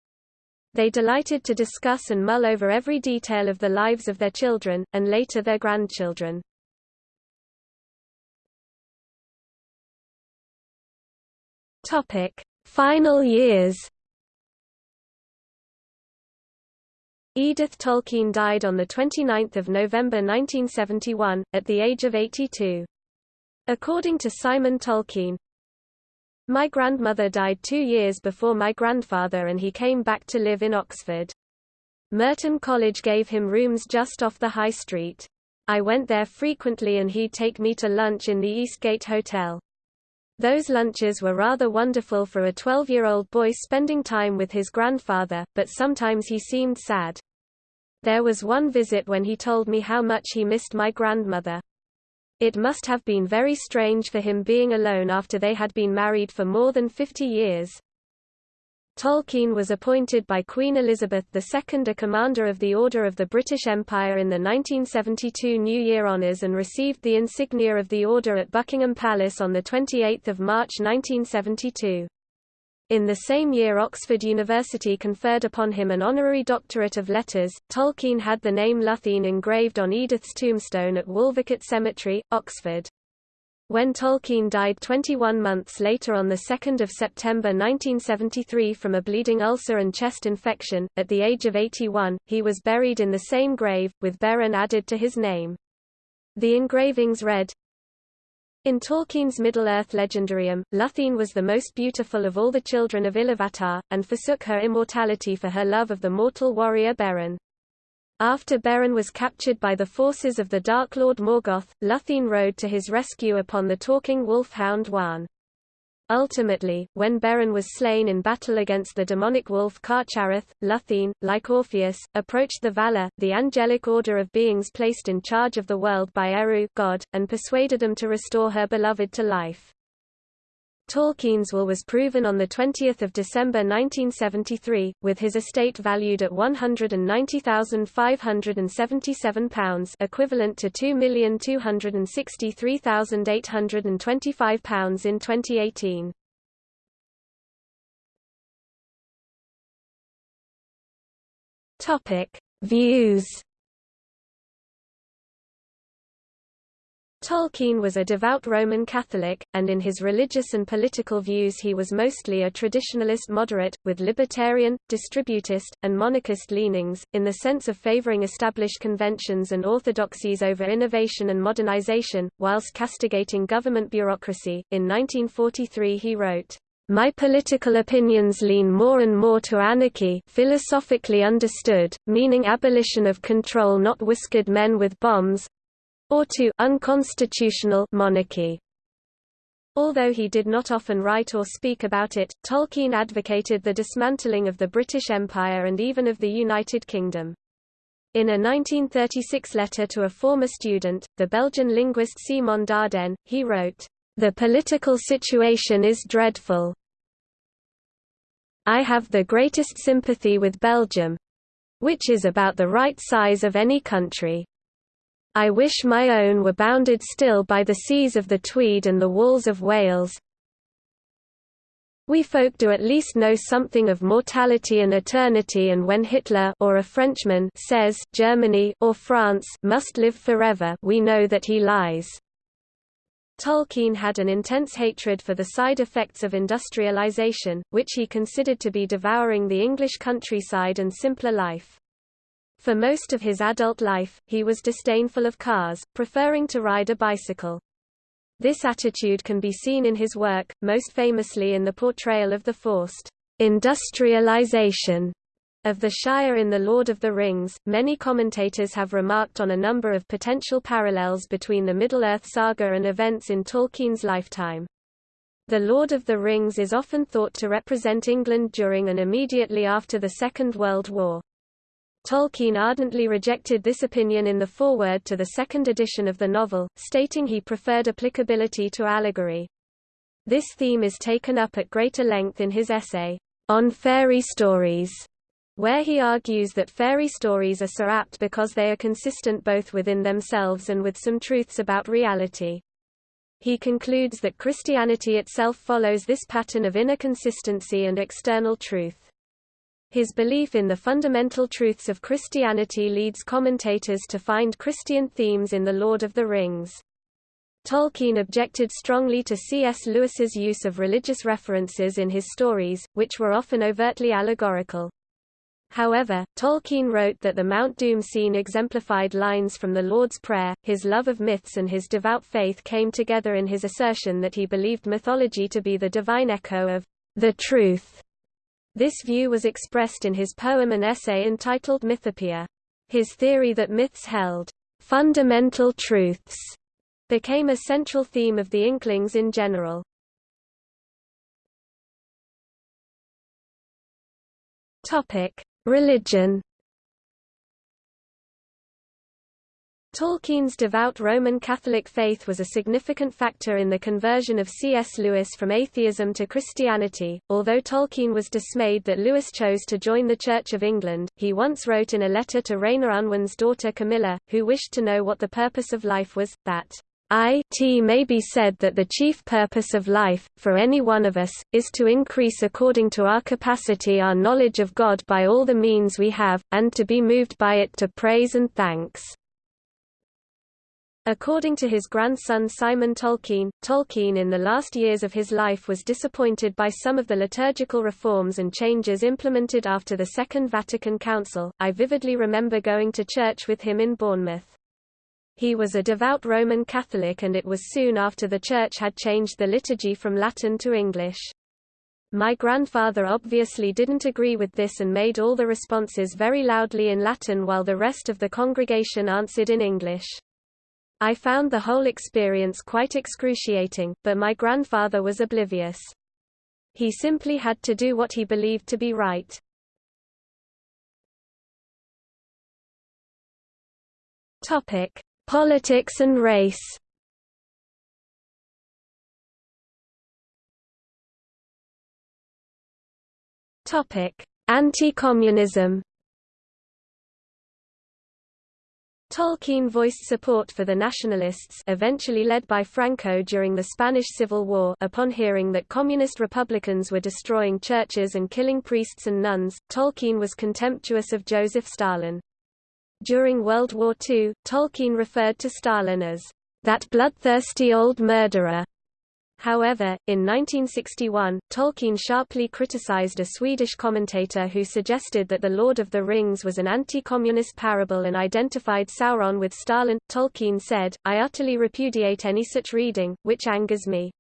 They delighted to discuss and mull over every detail of the lives of their children, and later their grandchildren. Topic: Final years. Edith Tolkien died on 29 November 1971, at the age of 82. According to Simon Tolkien, My grandmother died two years before my grandfather and he came back to live in Oxford. Merton College gave him rooms just off the high street. I went there frequently and he'd take me to lunch in the Eastgate Hotel. Those lunches were rather wonderful for a 12-year-old boy spending time with his grandfather, but sometimes he seemed sad. There was one visit when he told me how much he missed my grandmother. It must have been very strange for him being alone after they had been married for more than 50 years. Tolkien was appointed by Queen Elizabeth II a Commander of the Order of the British Empire in the 1972 New Year Honours and received the insignia of the Order at Buckingham Palace on 28 March 1972. In the same year Oxford University conferred upon him an honorary doctorate of letters. Tolkien had the name Luthien engraved on Edith's tombstone at Wolvercote Cemetery, Oxford. When Tolkien died 21 months later on 2 September 1973 from a bleeding ulcer and chest infection, at the age of 81, he was buried in the same grave, with Beren added to his name. The engravings read, in Tolkien's Middle-earth legendarium, Luthien was the most beautiful of all the children of Iluvatar, and forsook her immortality for her love of the mortal warrior Beren. After Beren was captured by the forces of the Dark Lord Morgoth, Luthien rode to his rescue upon the talking wolf-hound Huan. Ultimately, when Beren was slain in battle against the demonic wolf Carcharoth, Luthien, like Orpheus, approached the Valar, the angelic order of beings placed in charge of the world by Eru God, and persuaded them to restore her beloved to life. Tolkien's will was proven on 20 December 1973, with his estate valued at £190,577 equivalent to £2,263,825 in 2018. Views Tolkien was a devout Roman Catholic, and in his religious and political views he was mostly a traditionalist moderate, with libertarian, distributist, and monarchist leanings, in the sense of favoring established conventions and orthodoxies over innovation and modernization, whilst castigating government bureaucracy. In 1943 he wrote, my political opinions lean more and more to anarchy philosophically understood, meaning abolition of control not whiskered men with bombs, or to unconstitutional monarchy. Although he did not often write or speak about it, Tolkien advocated the dismantling of the British Empire and even of the United Kingdom. In a 1936 letter to a former student, the Belgian linguist Simonne d'Ardenne, he wrote, "...the political situation is dreadful. I have the greatest sympathy with Belgium—which is about the right size of any country. I wish my own were bounded still by the seas of the Tweed and the walls of Wales. We folk do at least know something of mortality and eternity and when Hitler or a Frenchman says Germany or France must live forever we know that he lies. Tolkien had an intense hatred for the side effects of industrialization, which he considered to be devouring the English countryside and simpler life. For most of his adult life, he was disdainful of cars, preferring to ride a bicycle. This attitude can be seen in his work, most famously in the portrayal of the forced industrialization of the Shire in The Lord of the Rings. Many commentators have remarked on a number of potential parallels between the Middle-earth saga and events in Tolkien's lifetime. The Lord of the Rings is often thought to represent England during and immediately after the Second World War. Tolkien ardently rejected this opinion in the foreword to the second edition of the novel, stating he preferred applicability to allegory. This theme is taken up at greater length in his essay, On Fairy Stories, where he argues that fairy stories are so apt because they are consistent both within themselves and with some truths about reality. He concludes that Christianity itself follows this pattern of inner consistency and external truth. His belief in the fundamental truths of Christianity leads commentators to find Christian themes in The Lord of the Rings. Tolkien objected strongly to C.S. Lewis's use of religious references in his stories, which were often overtly allegorical. However, Tolkien wrote that the Mount Doom scene exemplified lines from the Lord's Prayer. His love of myths and his devout faith came together in his assertion that he believed mythology to be the divine echo of the truth. This view was expressed in his poem and essay entitled Mythopoeia. His theory that myths held fundamental truths became a central theme of the Inklings in general. Topic: Religion. Tolkien's devout Roman Catholic faith was a significant factor in the conversion of C.S. Lewis from atheism to Christianity. Although Tolkien was dismayed that Lewis chose to join the Church of England, he once wrote in a letter to Rayner Unwin's daughter Camilla, who wished to know what the purpose of life was, that it may be said that the chief purpose of life, for any one of us, is to increase according to our capacity our knowledge of God by all the means we have, and to be moved by it to praise and thanks. According to his grandson Simon Tolkien, Tolkien in the last years of his life was disappointed by some of the liturgical reforms and changes implemented after the Second Vatican Council. I vividly remember going to church with him in Bournemouth. He was a devout Roman Catholic and it was soon after the Church had changed the liturgy from Latin to English. My grandfather obviously didn't agree with this and made all the responses very loudly in Latin while the rest of the congregation answered in English. I found the whole experience quite excruciating, but my grandfather was oblivious. He simply had to do what he believed to be right. Topic: Politics and race Topic: Anti-communism Tolkien voiced support for the nationalists eventually led by Franco during the Spanish Civil War upon hearing that communist republicans were destroying churches and killing priests and nuns, Tolkien was contemptuous of Joseph Stalin. During World War II, Tolkien referred to Stalin as that bloodthirsty old murderer. However, in 1961, Tolkien sharply criticized a Swedish commentator who suggested that The Lord of the Rings was an anti-communist parable and identified Sauron with Stalin. Tolkien said, I utterly repudiate any such reading, which angers me.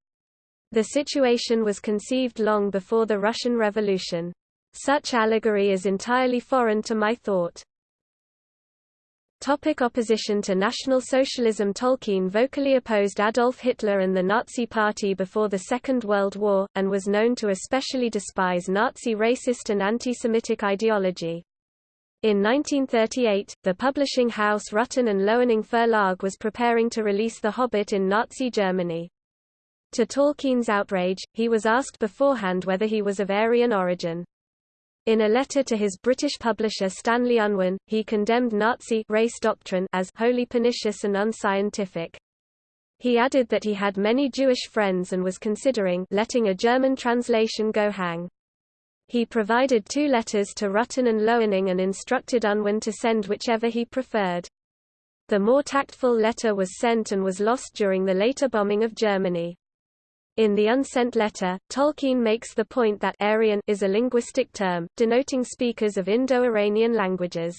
The situation was conceived long before the Russian Revolution. Such allegory is entirely foreign to my thought. Topic opposition to National Socialism Tolkien vocally opposed Adolf Hitler and the Nazi Party before the Second World War, and was known to especially despise Nazi racist and anti-Semitic ideology. In 1938, the publishing house Rutten and Loening Verlag was preparing to release The Hobbit in Nazi Germany. To Tolkien's outrage, he was asked beforehand whether he was of Aryan origin. In a letter to his British publisher Stanley Unwin, he condemned Nazi race doctrine as wholly pernicious and unscientific. He added that he had many Jewish friends and was considering letting a German translation go hang. He provided two letters to Rutten and Loening and instructed Unwin to send whichever he preferred. The more tactful letter was sent and was lost during the later bombing of Germany. In the unsent letter, Tolkien makes the point that Aryan is a linguistic term, denoting speakers of Indo-Iranian languages.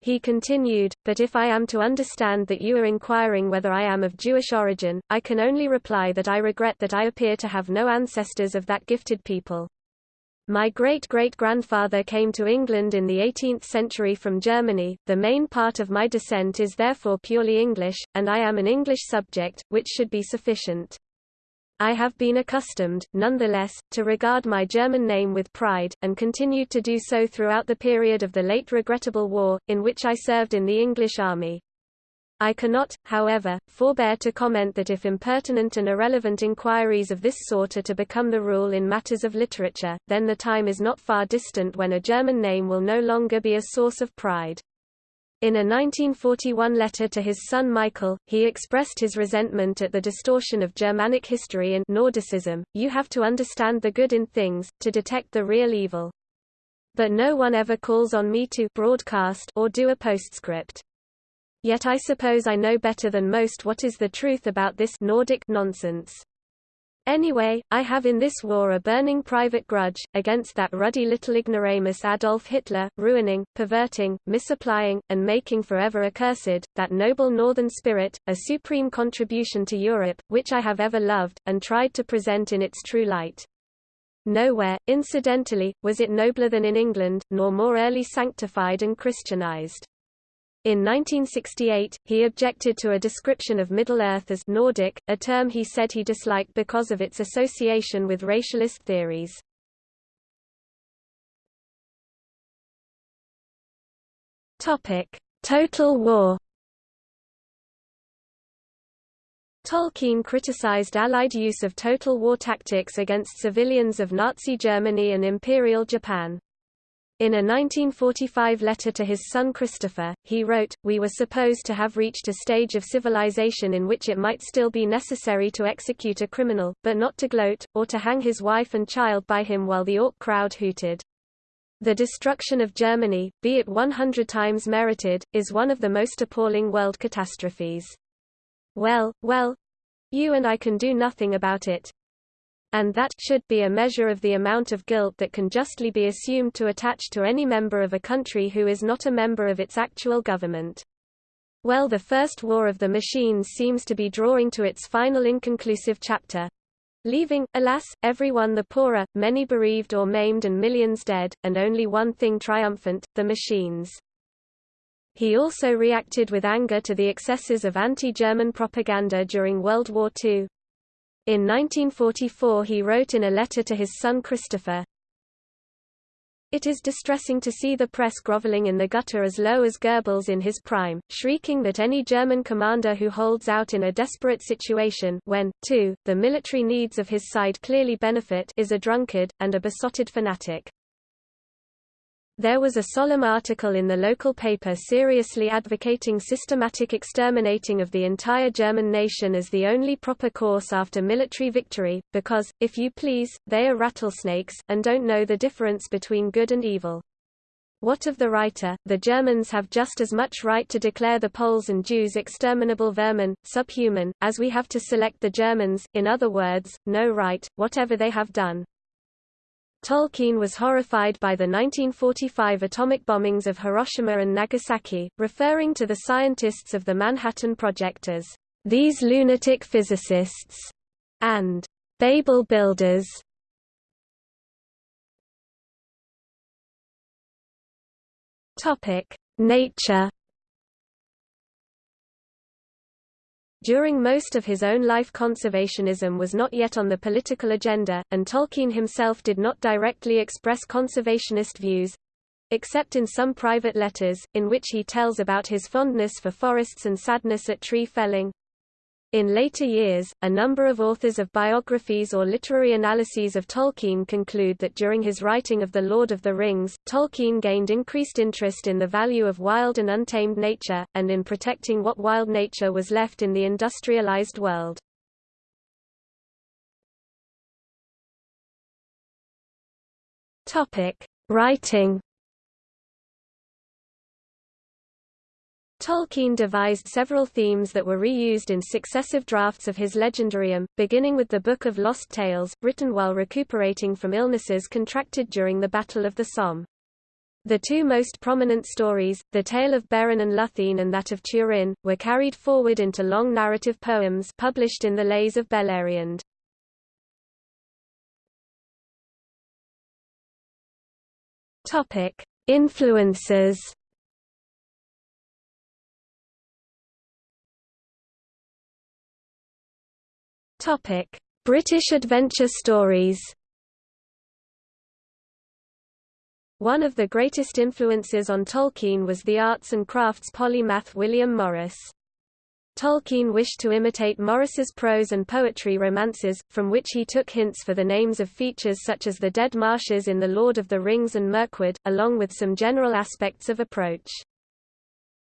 He continued, but if I am to understand that you are inquiring whether I am of Jewish origin, I can only reply that I regret that I appear to have no ancestors of that gifted people. My great-great-grandfather came to England in the 18th century from Germany, the main part of my descent is therefore purely English, and I am an English subject, which should be sufficient. I have been accustomed, nonetheless, to regard my German name with pride, and continued to do so throughout the period of the late regrettable war, in which I served in the English army. I cannot, however, forbear to comment that if impertinent and irrelevant inquiries of this sort are to become the rule in matters of literature, then the time is not far distant when a German name will no longer be a source of pride. In a 1941 letter to his son Michael, he expressed his resentment at the distortion of Germanic history and Nordicism. You have to understand the good in things, to detect the real evil. But no one ever calls on me to broadcast or do a postscript. Yet I suppose I know better than most what is the truth about this Nordic nonsense. Anyway, I have in this war a burning private grudge, against that ruddy little ignoramus Adolf Hitler, ruining, perverting, misapplying, and making forever accursed, that noble northern spirit, a supreme contribution to Europe, which I have ever loved, and tried to present in its true light. Nowhere, incidentally, was it nobler than in England, nor more early sanctified and Christianized. In 1968, he objected to a description of Middle-earth as Nordic, a term he said he disliked because of its association with racialist theories. Topic: Total War Tolkien criticized Allied use of total war tactics against civilians of Nazi Germany and Imperial Japan. In a 1945 letter to his son Christopher, he wrote, We were supposed to have reached a stage of civilization in which it might still be necessary to execute a criminal, but not to gloat, or to hang his wife and child by him while the Orc crowd hooted. The destruction of Germany, be it 100 times merited, is one of the most appalling world catastrophes. Well, well, you and I can do nothing about it, and that should be a measure of the amount of guilt that can justly be assumed to attach to any member of a country who is not a member of its actual government. Well the First War of the Machines seems to be drawing to its final inconclusive chapter, leaving, alas, everyone the poorer, many bereaved or maimed and millions dead, and only one thing triumphant, the machines. He also reacted with anger to the excesses of anti-German propaganda during World War II. In 1944 he wrote in a letter to his son Christopher, It is distressing to see the press groveling in the gutter as low as Goebbels in his prime, shrieking that any German commander who holds out in a desperate situation when, too, the military needs of his side clearly benefit is a drunkard, and a besotted fanatic. There was a solemn article in the local paper seriously advocating systematic exterminating of the entire German nation as the only proper course after military victory, because, if you please, they are rattlesnakes, and don't know the difference between good and evil. What of the writer? The Germans have just as much right to declare the Poles and Jews exterminable vermin, subhuman, as we have to select the Germans, in other words, no right, whatever they have done. Tolkien was horrified by the 1945 atomic bombings of Hiroshima and Nagasaki, referring to the scientists of the Manhattan Project as these lunatic physicists and Babel builders. Nature During most of his own life conservationism was not yet on the political agenda, and Tolkien himself did not directly express conservationist views—except in some private letters, in which he tells about his fondness for forests and sadness at tree felling. In later years, a number of authors of biographies or literary analyses of Tolkien conclude that during his writing of The Lord of the Rings, Tolkien gained increased interest in the value of wild and untamed nature, and in protecting what wild nature was left in the industrialized world. Writing Tolkien devised several themes that were reused in successive drafts of his Legendarium, beginning with the Book of Lost Tales, written while recuperating from illnesses contracted during the Battle of the Somme. The two most prominent stories, the tale of Beren and Luthien and that of Turin, were carried forward into long narrative poems published in the Lays of Beleriand. Influences Topic: British adventure stories. One of the greatest influences on Tolkien was the arts and crafts polymath William Morris. Tolkien wished to imitate Morris's prose and poetry romances, from which he took hints for the names of features such as the dead marshes in The Lord of the Rings and Mirkwood, along with some general aspects of approach.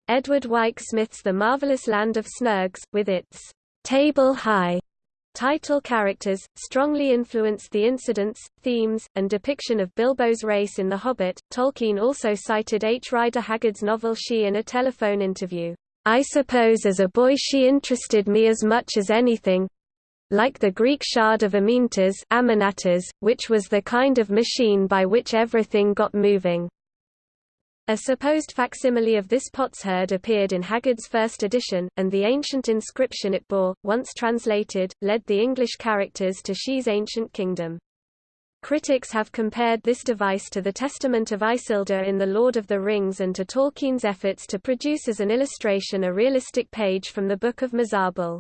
Edward Wyke Smith's The Marvelous Land of Snergs, with its table-high Title characters, strongly influenced the incidents, themes, and depiction of Bilbo's race in The Hobbit. Tolkien also cited H. Rider Haggard's novel She in a telephone interview. I suppose as a boy she interested me as much as anything, like the Greek shard of Amenartas, which was the kind of machine by which everything got moving. A supposed facsimile of this potsherd appeared in Haggard's first edition, and the ancient inscription it bore, once translated, led the English characters to She's ancient kingdom. Critics have compared this device to the Testament of Isildur in The Lord of the Rings and to Tolkien's efforts to produce as an illustration a realistic page from the Book of Mazarbul.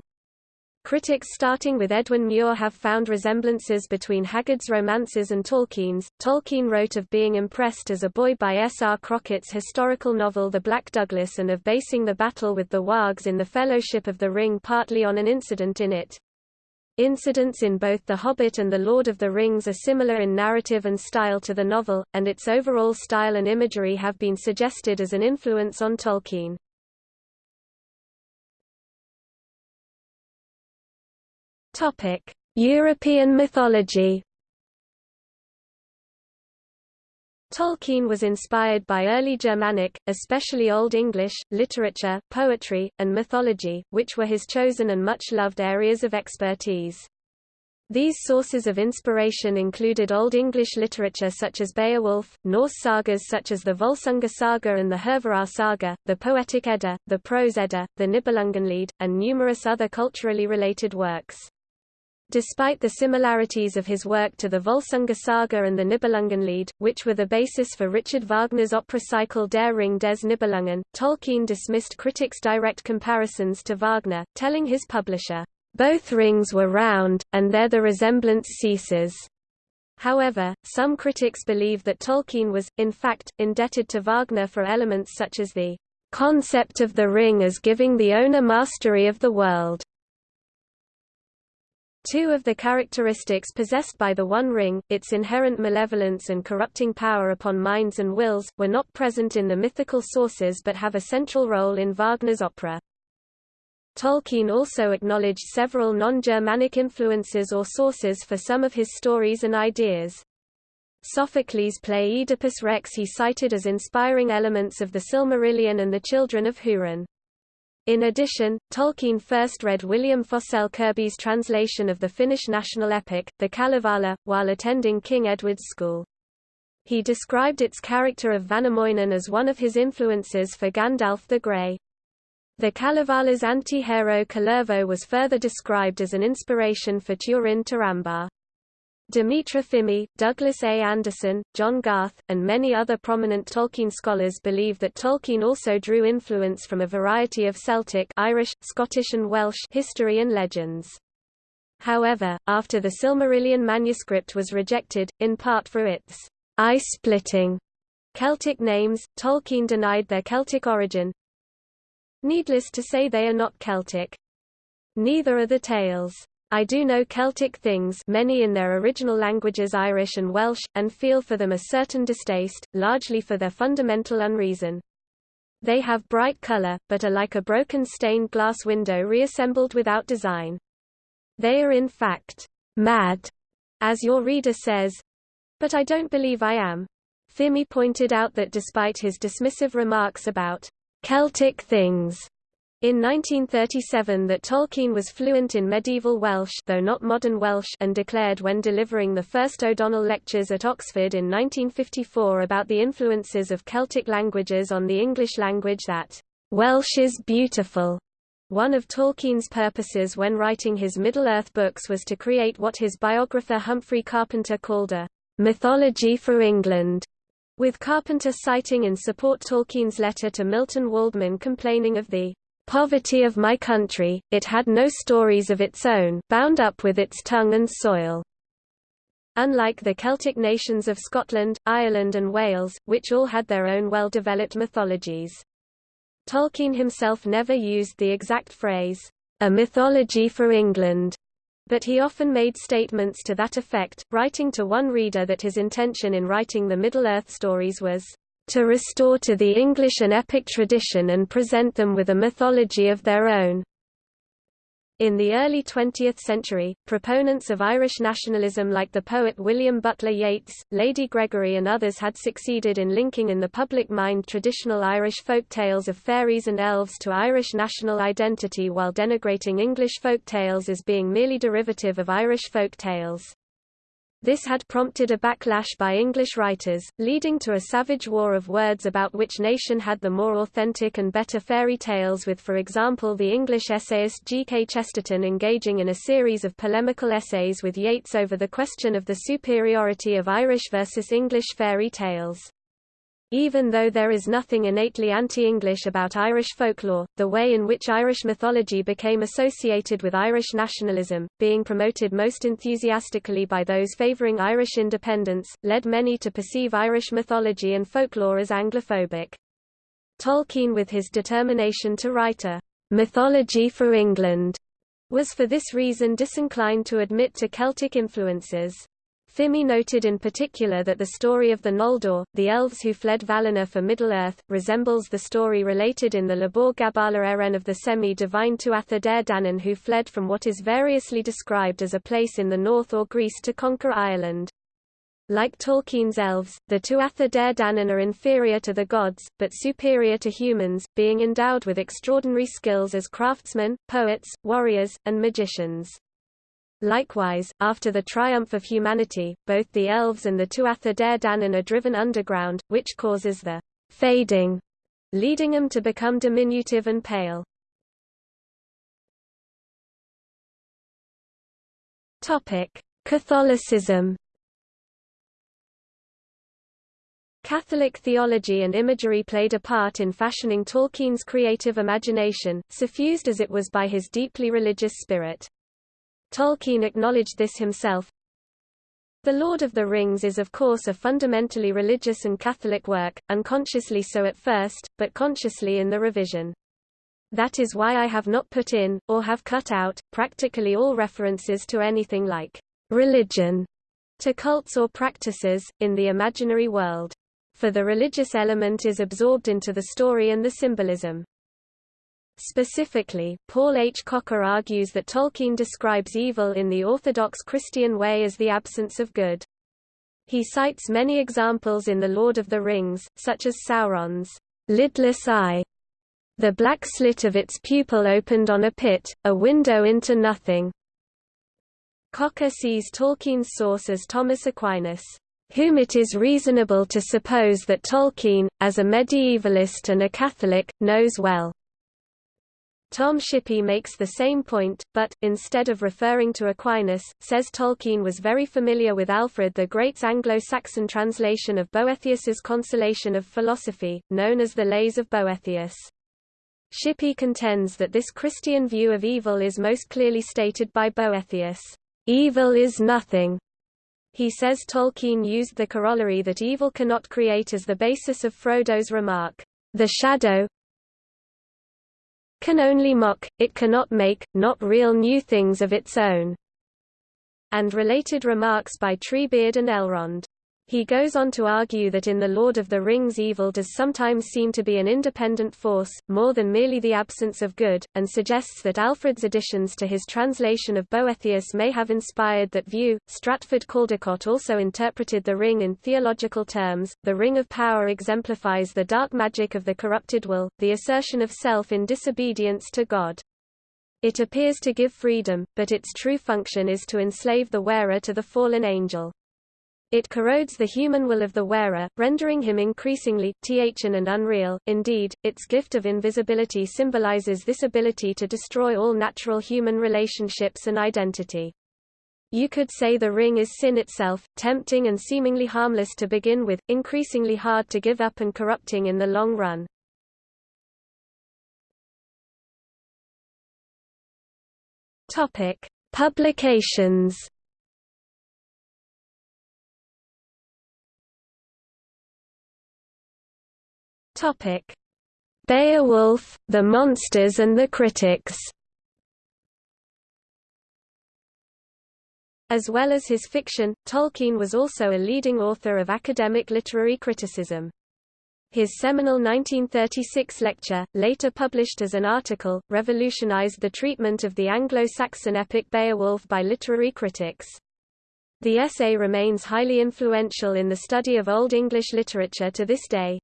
Critics starting with Edwin Muir have found resemblances between Haggard's romances and Tolkien's. Tolkien wrote of being impressed as a boy by S. R. Crockett's historical novel The Black Douglas and of basing the battle with the wargs in the Fellowship of the Ring partly on an incident in it. Incidents in both The Hobbit and The Lord of the Rings are similar in narrative and style to the novel, and its overall style and imagery have been suggested as an influence on Tolkien. Topic: European mythology. Tolkien was inspired by early Germanic, especially Old English, literature, poetry, and mythology, which were his chosen and much loved areas of expertise. These sources of inspiration included Old English literature such as Beowulf, Norse sagas such as the Volsunga saga and the Hervarar saga, the Poetic Edda, the Prose Edda, the Nibelungenlied, and numerous other culturally related works. Despite the similarities of his work to the Volsunga saga and the Nibelungenlied, which were the basis for Richard Wagner's opera cycle Der Ring des Nibelungen, Tolkien dismissed critics' direct comparisons to Wagner, telling his publisher, "...both rings were round, and there the resemblance ceases." However, some critics believe that Tolkien was, in fact, indebted to Wagner for elements such as the concept of the ring as giving the owner mastery of the world. Two of the characteristics possessed by the One Ring, its inherent malevolence and corrupting power upon minds and wills, were not present in the mythical sources but have a central role in Wagner's opera. Tolkien also acknowledged several non-Germanic influences or sources for some of his stories and ideas. Sophocles' play Oedipus Rex he cited as inspiring elements of the Silmarillion and the Children of Húrin. In addition, Tolkien first read William Forsell Kirby's translation of the Finnish national epic, the Kalevala, while attending King Edward's School. He described its character of Väinämöinen as one of his influences for Gandalf the Grey. The Kalevala's anti-hero Kullervo was further described as an inspiration for Turin Turambar. Dimitra Fimi, Douglas A. Anderson, John Garth, and many other prominent Tolkien scholars believe that Tolkien also drew influence from a variety of Celtic Irish, Scottish and Welsh history and legends. However, after the Silmarillion manuscript was rejected, in part for its eye-splitting Celtic names, Tolkien denied their Celtic origin. Needless to say they are not Celtic. Neither are the tales. I do know Celtic things many in their original languages Irish and Welsh, and feel for them a certain distaste, largely for their fundamental unreason. They have bright color, but are like a broken stained glass window reassembled without design. They are in fact, mad, as your reader says. But I don't believe I am. Fimi pointed out that despite his dismissive remarks about Celtic things, in 1937 that Tolkien was fluent in medieval Welsh though not modern Welsh and declared when delivering the first O'Donnell lectures at Oxford in 1954 about the influences of Celtic languages on the English language that, "...Welsh is beautiful." One of Tolkien's purposes when writing his Middle-earth books was to create what his biographer Humphrey Carpenter called a "...mythology for England." with Carpenter citing in support Tolkien's letter to Milton Waldman complaining of the poverty of my country, it had no stories of its own, bound up with its tongue and soil. Unlike the Celtic nations of Scotland, Ireland and Wales, which all had their own well-developed mythologies. Tolkien himself never used the exact phrase, a mythology for England, but he often made statements to that effect, writing to one reader that his intention in writing the Middle-earth stories was to restore to the English an epic tradition and present them with a mythology of their own. In the early 20th century, proponents of Irish nationalism like the poet William Butler Yeats, Lady Gregory and others had succeeded in linking in the public mind traditional Irish folk tales of fairies and elves to Irish national identity while denigrating English folk tales as being merely derivative of Irish folk tales. This had prompted a backlash by English writers, leading to a savage war of words about which nation had the more authentic and better fairy tales with for example the English essayist G. K. Chesterton engaging in a series of polemical essays with Yeats over the question of the superiority of Irish versus English fairy tales. Even though there is nothing innately anti-English about Irish folklore, the way in which Irish mythology became associated with Irish nationalism, being promoted most enthusiastically by those favouring Irish independence, led many to perceive Irish mythology and folklore as Anglophobic. Tolkien with his determination to write a mythology for England was for this reason disinclined to admit to Celtic influences. Fimi noted in particular that the story of the Noldor, the elves who fled Valinor for Middle-earth, resembles the story related in the Lebor Gabála Érenn of the semi-divine Tuatha Dé Danann who fled from what is variously described as a place in the north or Greece to conquer Ireland. Like Tolkien's elves, the Tuatha Dé Danann are inferior to the gods, but superior to humans, being endowed with extraordinary skills as craftsmen, poets, warriors, and magicians. Likewise, after the triumph of humanity, both the elves and the Tuatha Dé Danann are driven underground, which causes the fading, leading them to become diminutive and pale. Catholicism. Catholic theology and imagery played a part in fashioning Tolkien's creative imagination, suffused as it was by his deeply religious spirit. Tolkien acknowledged this himself. The Lord of the Rings is of course a fundamentally religious and Catholic work, unconsciously so at first, but consciously in the revision. That is why I have not put in, or have cut out, practically all references to anything like religion, to cults or practices, in the imaginary world. For the religious element is absorbed into the story and the symbolism. Specifically, Paul H. Kocher argues that Tolkien describes evil in the Orthodox Christian way as the absence of good. He cites many examples in The Lord of the Rings, such as Sauron's lidless eye. The black slit of its pupil opened on a pit, a window into nothing. Kocher sees Tolkien's source as Thomas Aquinas, whom it is reasonable to suppose that Tolkien, as a medievalist and a Catholic, knows well. Tom Shippey makes the same point, but, instead of referring to Aquinas, says Tolkien was very familiar with Alfred the Great's Anglo-Saxon translation of Boethius's Consolation of Philosophy, known as the Lays of Boethius. Shippey contends that this Christian view of evil is most clearly stated by Boethius. Evil is nothing. He says Tolkien used the corollary that evil cannot create as the basis of Frodo's remark, The shadow, can only mock, it cannot make, not real new things of its own." and related remarks by Treebeard and Elrond. He goes on to argue that in The Lord of the Rings evil does sometimes seem to be an independent force, more than merely the absence of good, and suggests that Alfred's additions to his translation of Boethius may have inspired that view. Stratford Caldecott also interpreted the ring in theological terms. The ring of power exemplifies the dark magic of the corrupted will, the assertion of self in disobedience to God. It appears to give freedom, but its true function is to enslave the wearer to the fallen angel. It corrodes the human will of the wearer, rendering him increasingly, thn and unreal. Indeed, its gift of invisibility symbolizes this ability to destroy all natural human relationships and identity. You could say the ring is sin itself, tempting and seemingly harmless to begin with, increasingly hard to give up and corrupting in the long run. Topic: Publications Topic: Beowulf, The Monsters and the Critics. As well as his fiction, Tolkien was also a leading author of academic literary criticism. His seminal 1936 lecture, later published as an article, revolutionized the treatment of the Anglo-Saxon epic Beowulf by literary critics. The essay remains highly influential in the study of Old English literature to this day.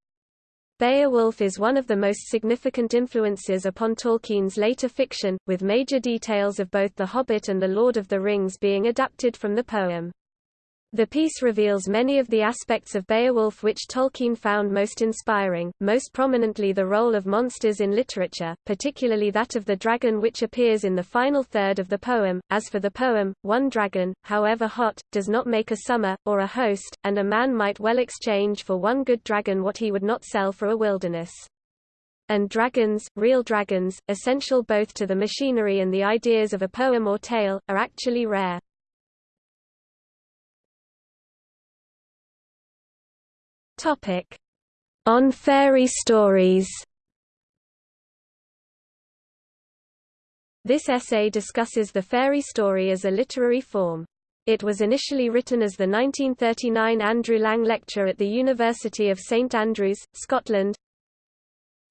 Beowulf is one of the most significant influences upon Tolkien's later fiction, with major details of both The Hobbit and The Lord of the Rings being adapted from the poem. The piece reveals many of the aspects of Beowulf which Tolkien found most inspiring, most prominently the role of monsters in literature, particularly that of the dragon which appears in the final third of the poem. As for the poem, one dragon, however hot, does not make a summer, or a host, and a man might well exchange for one good dragon what he would not sell for a wilderness. And dragons, real dragons, essential both to the machinery and the ideas of a poem or tale, are actually rare. Topic: On fairy stories. This essay discusses the fairy story as a literary form. It was initially written as the 1939 Andrew Lang Lecture at the University of St Andrews, Scotland.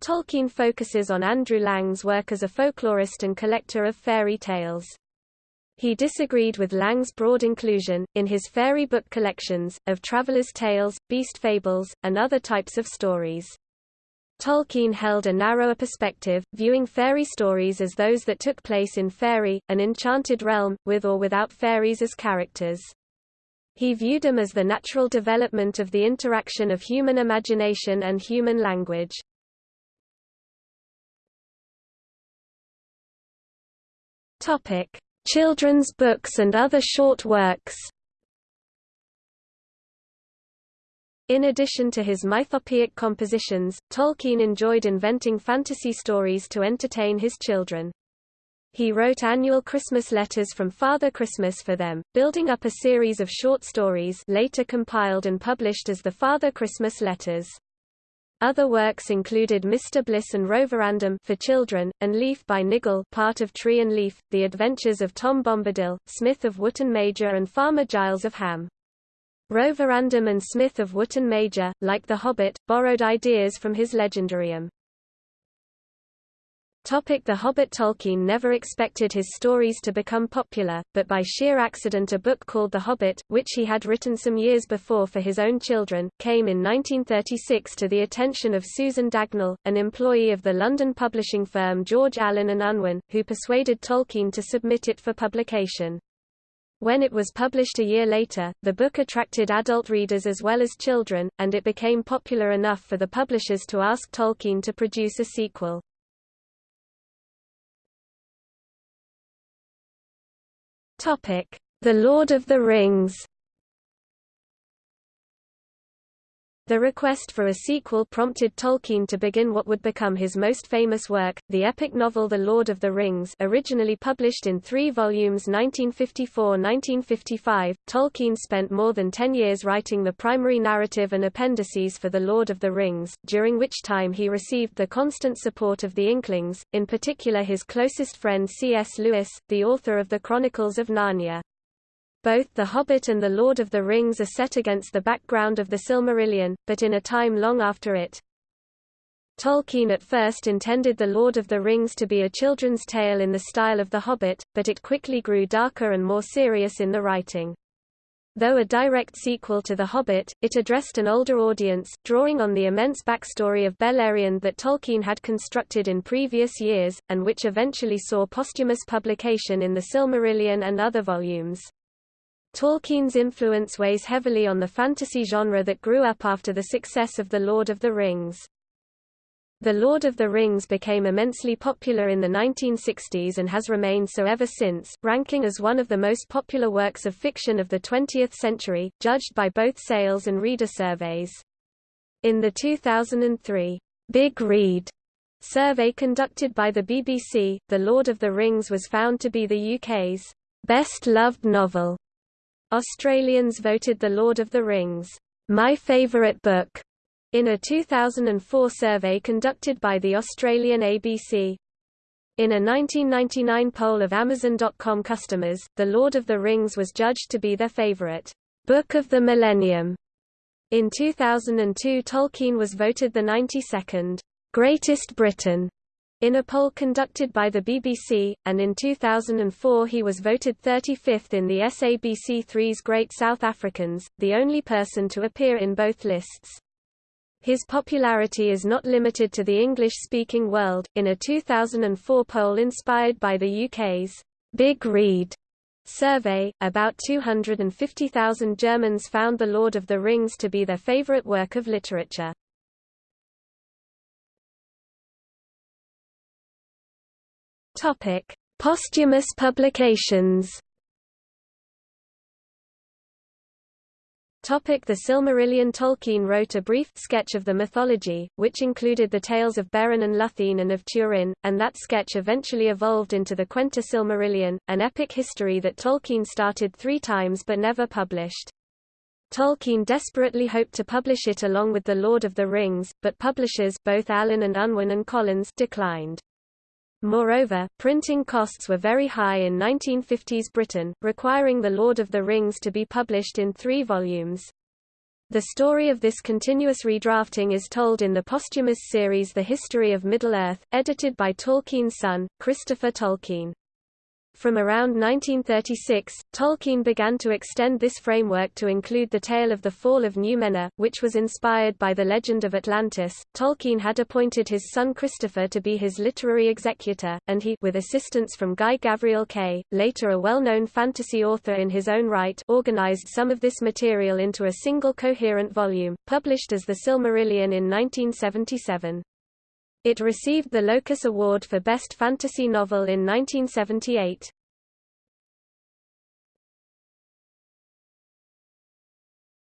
Tolkien focuses on Andrew Lang's work as a folklorist and collector of fairy tales. He disagreed with Lang's broad inclusion, in his fairy book collections, of travelers' tales, beast fables, and other types of stories. Tolkien held a narrower perspective, viewing fairy stories as those that took place in fairy, an enchanted realm, with or without fairies as characters. He viewed them as the natural development of the interaction of human imagination and human language. Topic: Children's books and other short works In addition to his mythopoeic compositions, Tolkien enjoyed inventing fantasy stories to entertain his children. He wrote annual Christmas letters from Father Christmas for them, building up a series of short stories later compiled and published as the Father Christmas Letters. Other works included Mr. Bliss and Roverandom for children, and Leaf by Niggle part of Tree and Leaf, The Adventures of Tom Bombadil, Smith of Wootton Major and Farmer Giles of Ham. Roverandom and Smith of Wootton Major, like The Hobbit, borrowed ideas from his legendarium. Topic the Hobbit Tolkien never expected his stories to become popular, but by sheer accident a book called The Hobbit, which he had written some years before for his own children, came in 1936 to the attention of Susan Dagnall, an employee of the London publishing firm George Allen and Unwin, who persuaded Tolkien to submit it for publication. When it was published a year later, the book attracted adult readers as well as children, and it became popular enough for the publishers to ask Tolkien to produce a sequel. Topic: The Lord of the Rings. The request for a sequel prompted Tolkien to begin what would become his most famous work, the epic novel The Lord of the Rings originally published in three volumes 1954–1955. Tolkien spent more than ten years writing the primary narrative and appendices for The Lord of the Rings, during which time he received the constant support of the Inklings, in particular his closest friend C.S. Lewis, the author of the Chronicles of Narnia. Both The Hobbit and The Lord of the Rings are set against the background of the Silmarillion, but in a time long after it. Tolkien at first intended The Lord of the Rings to be a children's tale in the style of The Hobbit, but it quickly grew darker and more serious in the writing. Though a direct sequel to The Hobbit, it addressed an older audience, drawing on the immense backstory of Beleriand that Tolkien had constructed in previous years, and which eventually saw posthumous publication in the Silmarillion and other volumes. Tolkien's influence weighs heavily on the fantasy genre that grew up after the success of The Lord of the Rings. The Lord of the Rings became immensely popular in the 1960s and has remained so ever since, ranking as one of the most popular works of fiction of the 20th century, judged by both sales and reader surveys. In the 2003 Big Read survey conducted by the BBC, The Lord of the Rings was found to be the UK's best-loved novel Australians voted The Lord of the Rings, my favourite book, in a 2004 survey conducted by the Australian ABC. In a 1999 poll of Amazon.com customers, The Lord of the Rings was judged to be their favourite book of the millennium. In 2002 Tolkien was voted the 92nd Greatest Briton in a poll conducted by the BBC, and in 2004 he was voted 35th in the SABC3's Great South Africans, the only person to appear in both lists. His popularity is not limited to the English-speaking world. In a 2004 poll inspired by the UK's Big Read survey, about 250,000 Germans found The Lord of the Rings to be their favourite work of literature. Topic: Posthumous publications. Topic the Silmarillion Tolkien wrote a brief sketch of the mythology, which included the tales of Beren and Luthien and of Turin, and that sketch eventually evolved into the Quenta Silmarillion, an epic history that Tolkien started three times but never published. Tolkien desperately hoped to publish it along with The Lord of the Rings, but publishers both Allen and Unwin and Collins declined. Moreover, printing costs were very high in 1950s Britain, requiring The Lord of the Rings to be published in three volumes. The story of this continuous redrafting is told in the posthumous series The History of Middle-earth, edited by Tolkien's son, Christopher Tolkien. From around 1936, Tolkien began to extend this framework to include the tale of the fall of Numenor, which was inspired by the legend of Atlantis. Tolkien had appointed his son Christopher to be his literary executor, and he with assistance from Guy Gavriel Kay, later a well-known fantasy author in his own right organized some of this material into a single coherent volume, published as The Silmarillion in 1977. It received the Locus Award for Best Fantasy Novel in 1978.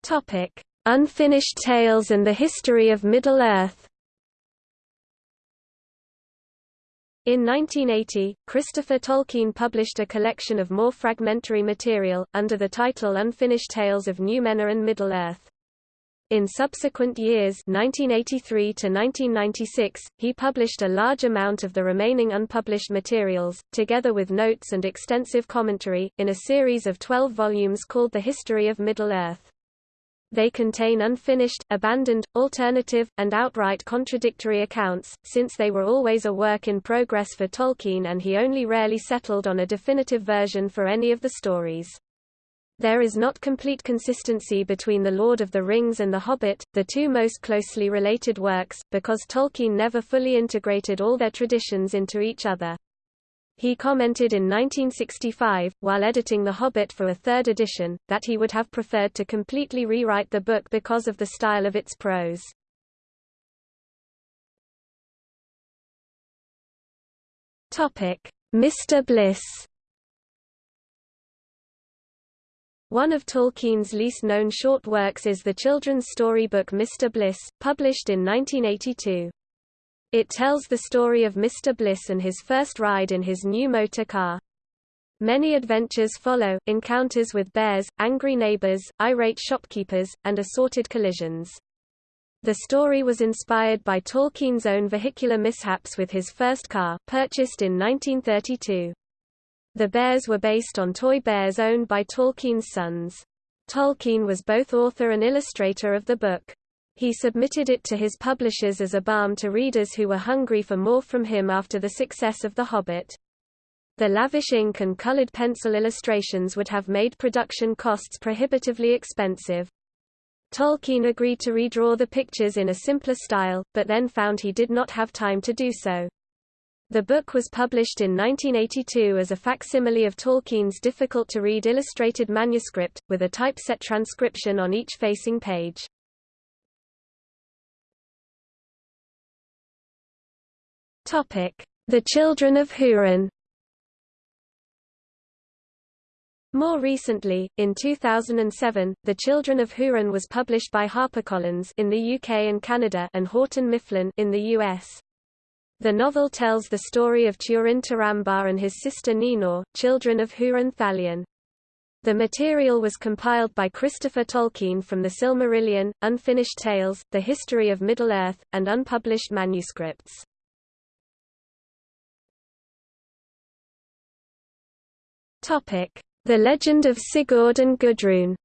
Topic: Unfinished Tales and the History of Middle-earth. In 1980, Christopher Tolkien published a collection of more fragmentary material, under the title Unfinished Tales of Numenor and Middle-earth. In subsequent years 1983 to 1996, he published a large amount of the remaining unpublished materials, together with notes and extensive commentary, in a series of 12 volumes called The History of Middle-earth. They contain unfinished, abandoned, alternative, and outright contradictory accounts, since they were always a work in progress for Tolkien and he only rarely settled on a definitive version for any of the stories. There is not complete consistency between The Lord of the Rings and The Hobbit, the two most closely related works, because Tolkien never fully integrated all their traditions into each other. He commented in 1965, while editing The Hobbit for a third edition, that he would have preferred to completely rewrite the book because of the style of its prose. Mr. Bliss One of Tolkien's least known short works is the children's storybook Mr. Bliss, published in 1982. It tells the story of Mr. Bliss and his first ride in his new motor car. Many adventures follow, encounters with bears, angry neighbors, irate shopkeepers, and assorted collisions. The story was inspired by Tolkien's own vehicular mishaps with his first car, purchased in 1932. The bears were based on toy bears owned by Tolkien's sons. Tolkien was both author and illustrator of the book. He submitted it to his publishers as a balm to readers who were hungry for more from him after the success of The Hobbit. The lavish ink and colored pencil illustrations would have made production costs prohibitively expensive. Tolkien agreed to redraw the pictures in a simpler style, but then found he did not have time to do so. The book was published in 1982 as a facsimile of Tolkien's difficult-to-read illustrated manuscript, with a typeset transcription on each facing page. The Children of Hurin More recently, in 2007, The Children of Hurin was published by HarperCollins in the UK and Canada and Houghton Mifflin in the US. The novel tells the story of Turin Turambar and his sister Nienor, children of Hurin Thalion. The material was compiled by Christopher Tolkien from the Silmarillion, Unfinished Tales, The History of Middle-earth, and unpublished manuscripts. The Legend of Sigurd and Gudrun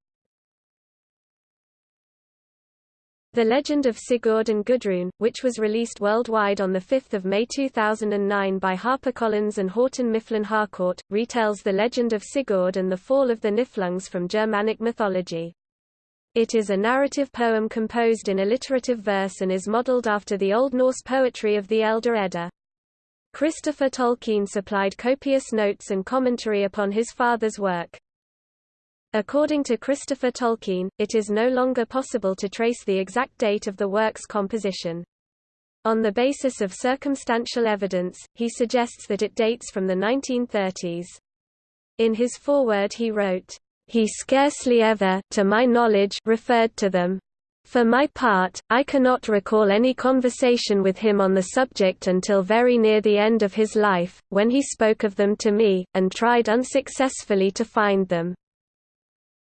The Legend of Sigurd and Gudrun, which was released worldwide on 5 May 2009 by HarperCollins and Houghton Mifflin Harcourt, retells the legend of Sigurd and the fall of the Niflungs from Germanic mythology. It is a narrative poem composed in alliterative verse and is modeled after the Old Norse poetry of the Elder Edda. Christopher Tolkien supplied copious notes and commentary upon his father's work. According to Christopher Tolkien, it is no longer possible to trace the exact date of the work's composition. On the basis of circumstantial evidence, he suggests that it dates from the 1930s. In his foreword he wrote, "...he scarcely ever, to my knowledge, referred to them. For my part, I cannot recall any conversation with him on the subject until very near the end of his life, when he spoke of them to me, and tried unsuccessfully to find them."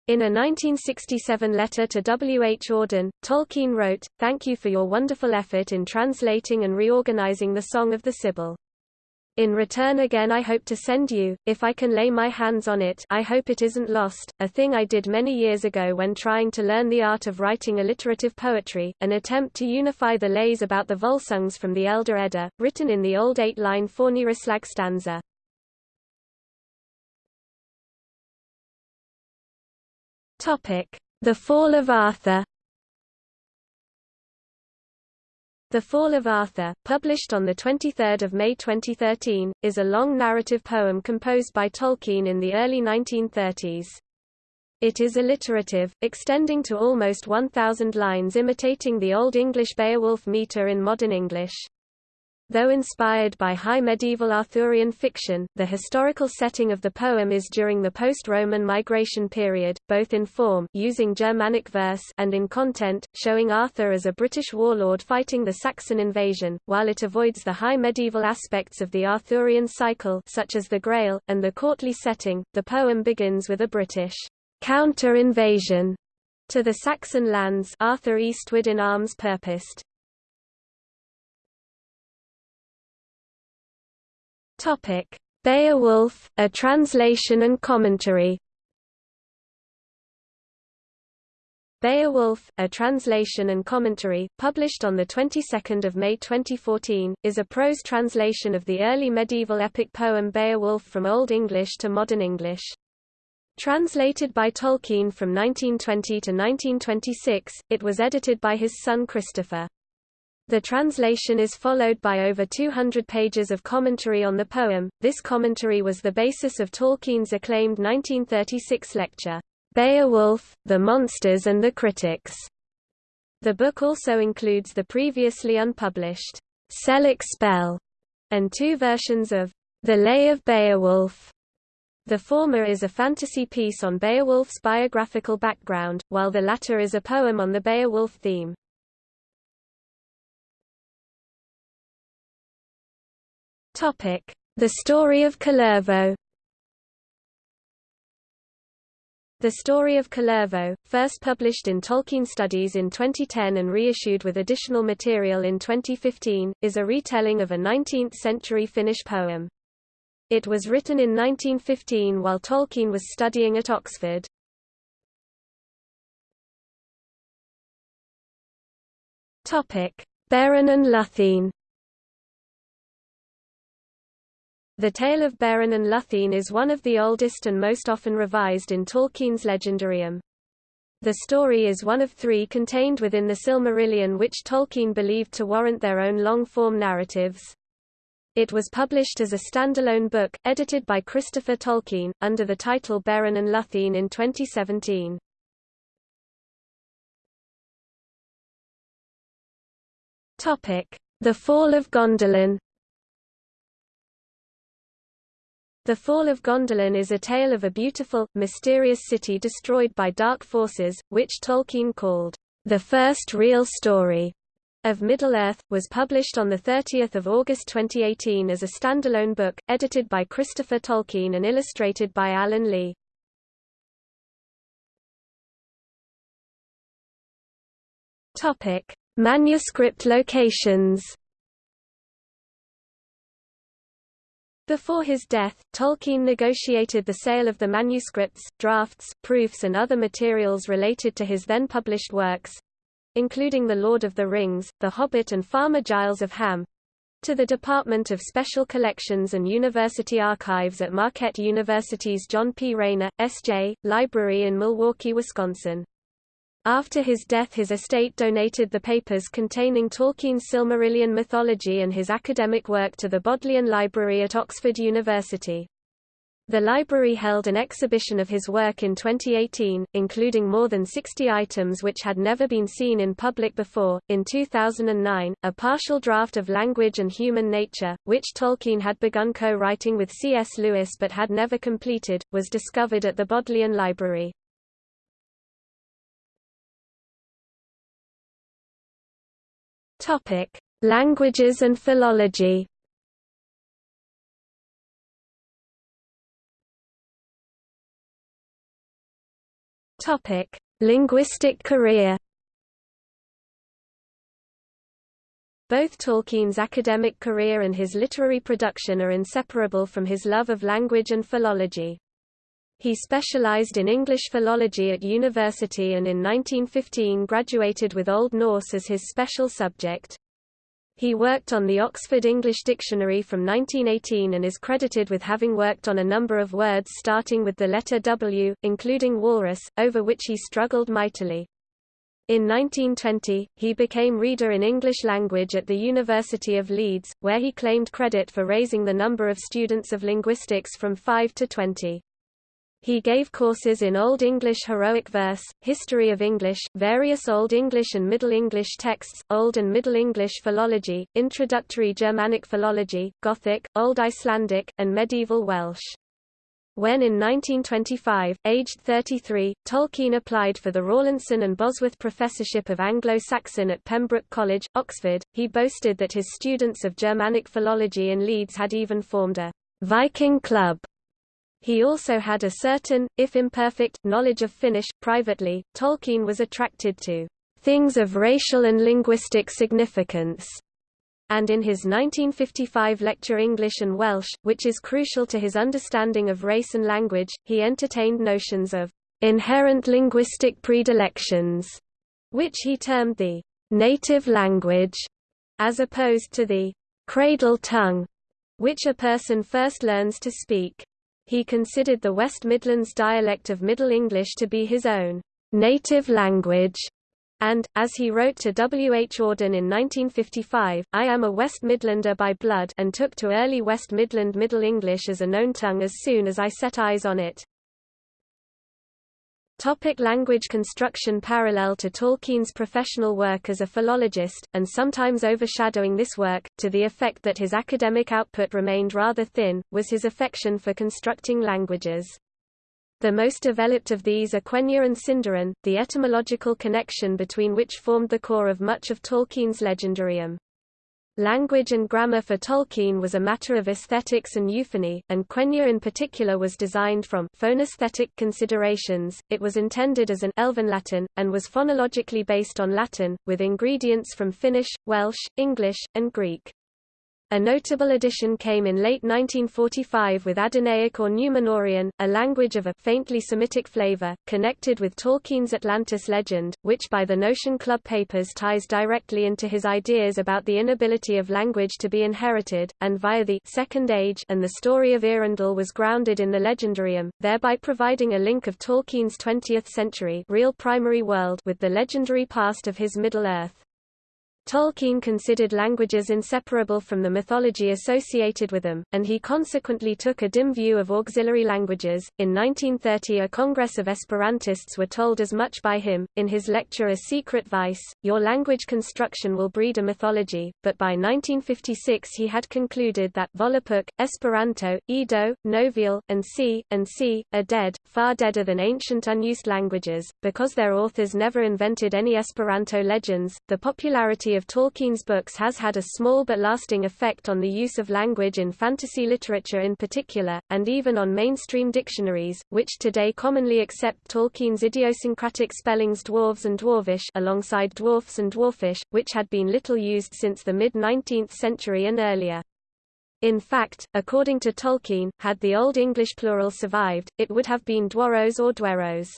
In a 1967 letter to W. H. Auden, Tolkien wrote, Thank you for your wonderful effort in translating and reorganizing the Song of the Sibyl. In return again I hope to send you, if I can lay my hands on it I hope it isn't lost, a thing I did many years ago when trying to learn the art of writing alliterative poetry, an attempt to unify the lays about the Volsungs from the Elder Edda, written in the old eight-line Fornyrðislag stanza. The Fall of Arthur The Fall of Arthur, published on 23 May 2013, is a long narrative poem composed by Tolkien in the early 1930s. It is alliterative, extending to almost 1,000 lines imitating the Old English Beowulf meter in modern English. Though inspired by high medieval Arthurian fiction, the historical setting of the poem is during the post-Roman migration period, both in form using Germanic verse and in content, showing Arthur as a British warlord fighting the Saxon invasion, while it avoids the high medieval aspects of the Arthurian cycle such as the Grail, and the courtly setting. The poem begins with a British counter-invasion to the Saxon lands Arthur eastward in arms purposed. Topic: Beowulf, a translation and commentary. Beowulf, a translation and commentary, published on the 22nd of May 2014, is a prose translation of the early medieval epic poem Beowulf from Old English to modern English. Translated by Tolkien from 1920 to 1926, it was edited by his son Christopher. The translation is followed by over 200 pages of commentary on the poem. This commentary was the basis of Tolkien's acclaimed 1936 lecture, Beowulf, The Monsters and the Critics. The book also includes the previously unpublished Sellic Spell and two versions of The Lay of Beowulf. The former is a fantasy piece on Beowulf's biographical background, while the latter is a poem on the Beowulf theme. The story of Kullervo The Story of Kullervo, first published in Tolkien Studies in 2010 and reissued with additional material in 2015, is a retelling of a 19th-century Finnish poem. It was written in 1915 while Tolkien was studying at Oxford. Beren and Luthien The tale of Beren and Luthien is one of the oldest and most often revised in Tolkien's Legendarium. The story is one of three contained within the Silmarillion which Tolkien believed to warrant their own long-form narratives. It was published as a standalone book, edited by Christopher Tolkien, under the title Beren and Luthien in 2017. The Fall of Gondolin The Fall of Gondolin is a tale of a beautiful, mysterious city destroyed by dark forces, which Tolkien called, "...the first real story." of Middle-earth, was published on 30 August 2018 as a standalone book, edited by Christopher Tolkien and illustrated by Alan Lee. Manuscript locations Before his death, Tolkien negotiated the sale of the manuscripts, drafts, proofs and other materials related to his then published works, including The Lord of the Rings, The Hobbit and Farmer Giles of Ham, to the Department of Special Collections and University Archives at Marquette University's John P. Raynor, S.J., Library in Milwaukee, Wisconsin. After his death his estate donated the papers containing Tolkien's Silmarillion mythology and his academic work to the Bodleian Library at Oxford University. The library held an exhibition of his work in 2018, including more than 60 items which had never been seen in public before. In 2009, a partial draft of Language and Human Nature, which Tolkien had begun co-writing with C.S. Lewis but had never completed, was discovered at the Bodleian Library. Topic: Languages and philology. Topic: Linguistic career. Both Tolkien's academic career and his literary production are inseparable from his love of language and philology. He specialized in English philology at university and in 1915 graduated with Old Norse as his special subject. He worked on the Oxford English Dictionary from 1918 and is credited with having worked on a number of words starting with the letter W, including walrus, over which he struggled mightily. In 1920, he became reader in English language at the University of Leeds, where he claimed credit for raising the number of students of linguistics from 5 to 20. He gave courses in Old English heroic verse, history of English, various Old English and Middle English texts, Old and Middle English philology, introductory Germanic philology, Gothic, Old Icelandic, and medieval Welsh. When in 1925, aged 33, Tolkien applied for the Rawlinson and Bosworth Professorship of Anglo-Saxon at Pembroke College, Oxford, he boasted that his students of Germanic philology in Leeds had even formed a Viking Club he also had a certain, if imperfect, knowledge of Finnish. Privately, Tolkien was attracted to things of racial and linguistic significance, and in his 1955 lecture English and Welsh, which is crucial to his understanding of race and language, he entertained notions of inherent linguistic predilections, which he termed the native language, as opposed to the cradle tongue, which a person first learns to speak. He considered the West Midlands dialect of Middle English to be his own native language, and, as he wrote to W. H. Auden in 1955, I am a West Midlander by blood and took to early West Midland Middle English as a known tongue as soon as I set eyes on it. Topic language construction Parallel to Tolkien's professional work as a philologist, and sometimes overshadowing this work, to the effect that his academic output remained rather thin, was his affection for constructing languages. The most developed of these are Quenya and Sindarin, the etymological connection between which formed the core of much of Tolkien's legendarium. Language and grammar for Tolkien was a matter of aesthetics and euphony, and Quenya in particular was designed from phonesthetic considerations. It was intended as an Elven Latin, and was phonologically based on Latin, with ingredients from Finnish, Welsh, English, and Greek. A notable addition came in late 1945 with Adûnaic or Numenorean, a language of a faintly Semitic flavor, connected with Tolkien's Atlantis legend, which by the Notion Club papers ties directly into his ideas about the inability of language to be inherited, and via the Second Age and the story of Eärendil was grounded in the legendarium, thereby providing a link of Tolkien's 20th century real primary world with the legendary past of his Middle-earth. Tolkien considered languages inseparable from the mythology associated with them, and he consequently took a dim view of auxiliary languages. In 1930, a congress of Esperantists were told as much by him, in his lecture A Secret Vice, Your language construction will breed a mythology, but by 1956 he had concluded that Volapük, Esperanto, Ido, Novial, and C, and C, are dead, far deader than ancient unused languages, because their authors never invented any Esperanto legends. The popularity of Tolkien's books has had a small but lasting effect on the use of language in fantasy literature in particular, and even on mainstream dictionaries, which today commonly accept Tolkien's idiosyncratic spellings dwarves and dwarvish alongside dwarfs and dwarfish, which had been little used since the mid-19th century and earlier. In fact, according to Tolkien, had the Old English plural survived, it would have been dwarrows or dwerrows.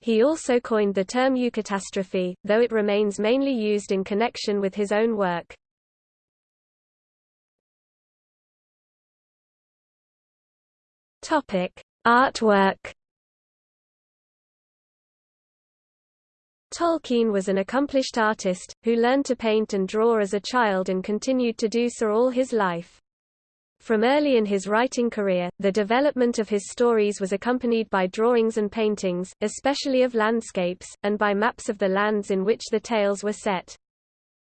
He also coined the term eucatastrophe, though it remains mainly used in connection with his own work. Topic: Artwork. Tolkien was an accomplished artist, who learned to paint and draw as a child and continued to do so all his life. From early in his writing career, the development of his stories was accompanied by drawings and paintings, especially of landscapes, and by maps of the lands in which the tales were set.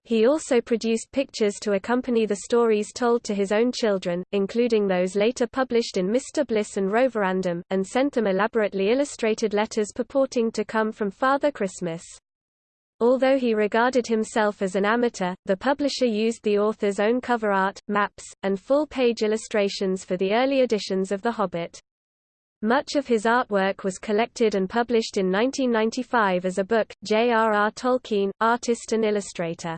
He also produced pictures to accompany the stories told to his own children, including those later published in Mr. Bliss and Roverandom, and sent them elaborately illustrated letters purporting to come from Father Christmas. Although he regarded himself as an amateur, the publisher used the author's own cover art, maps, and full-page illustrations for the early editions of The Hobbit. Much of his artwork was collected and published in 1995 as a book, J.R.R. Tolkien, Artist and Illustrator.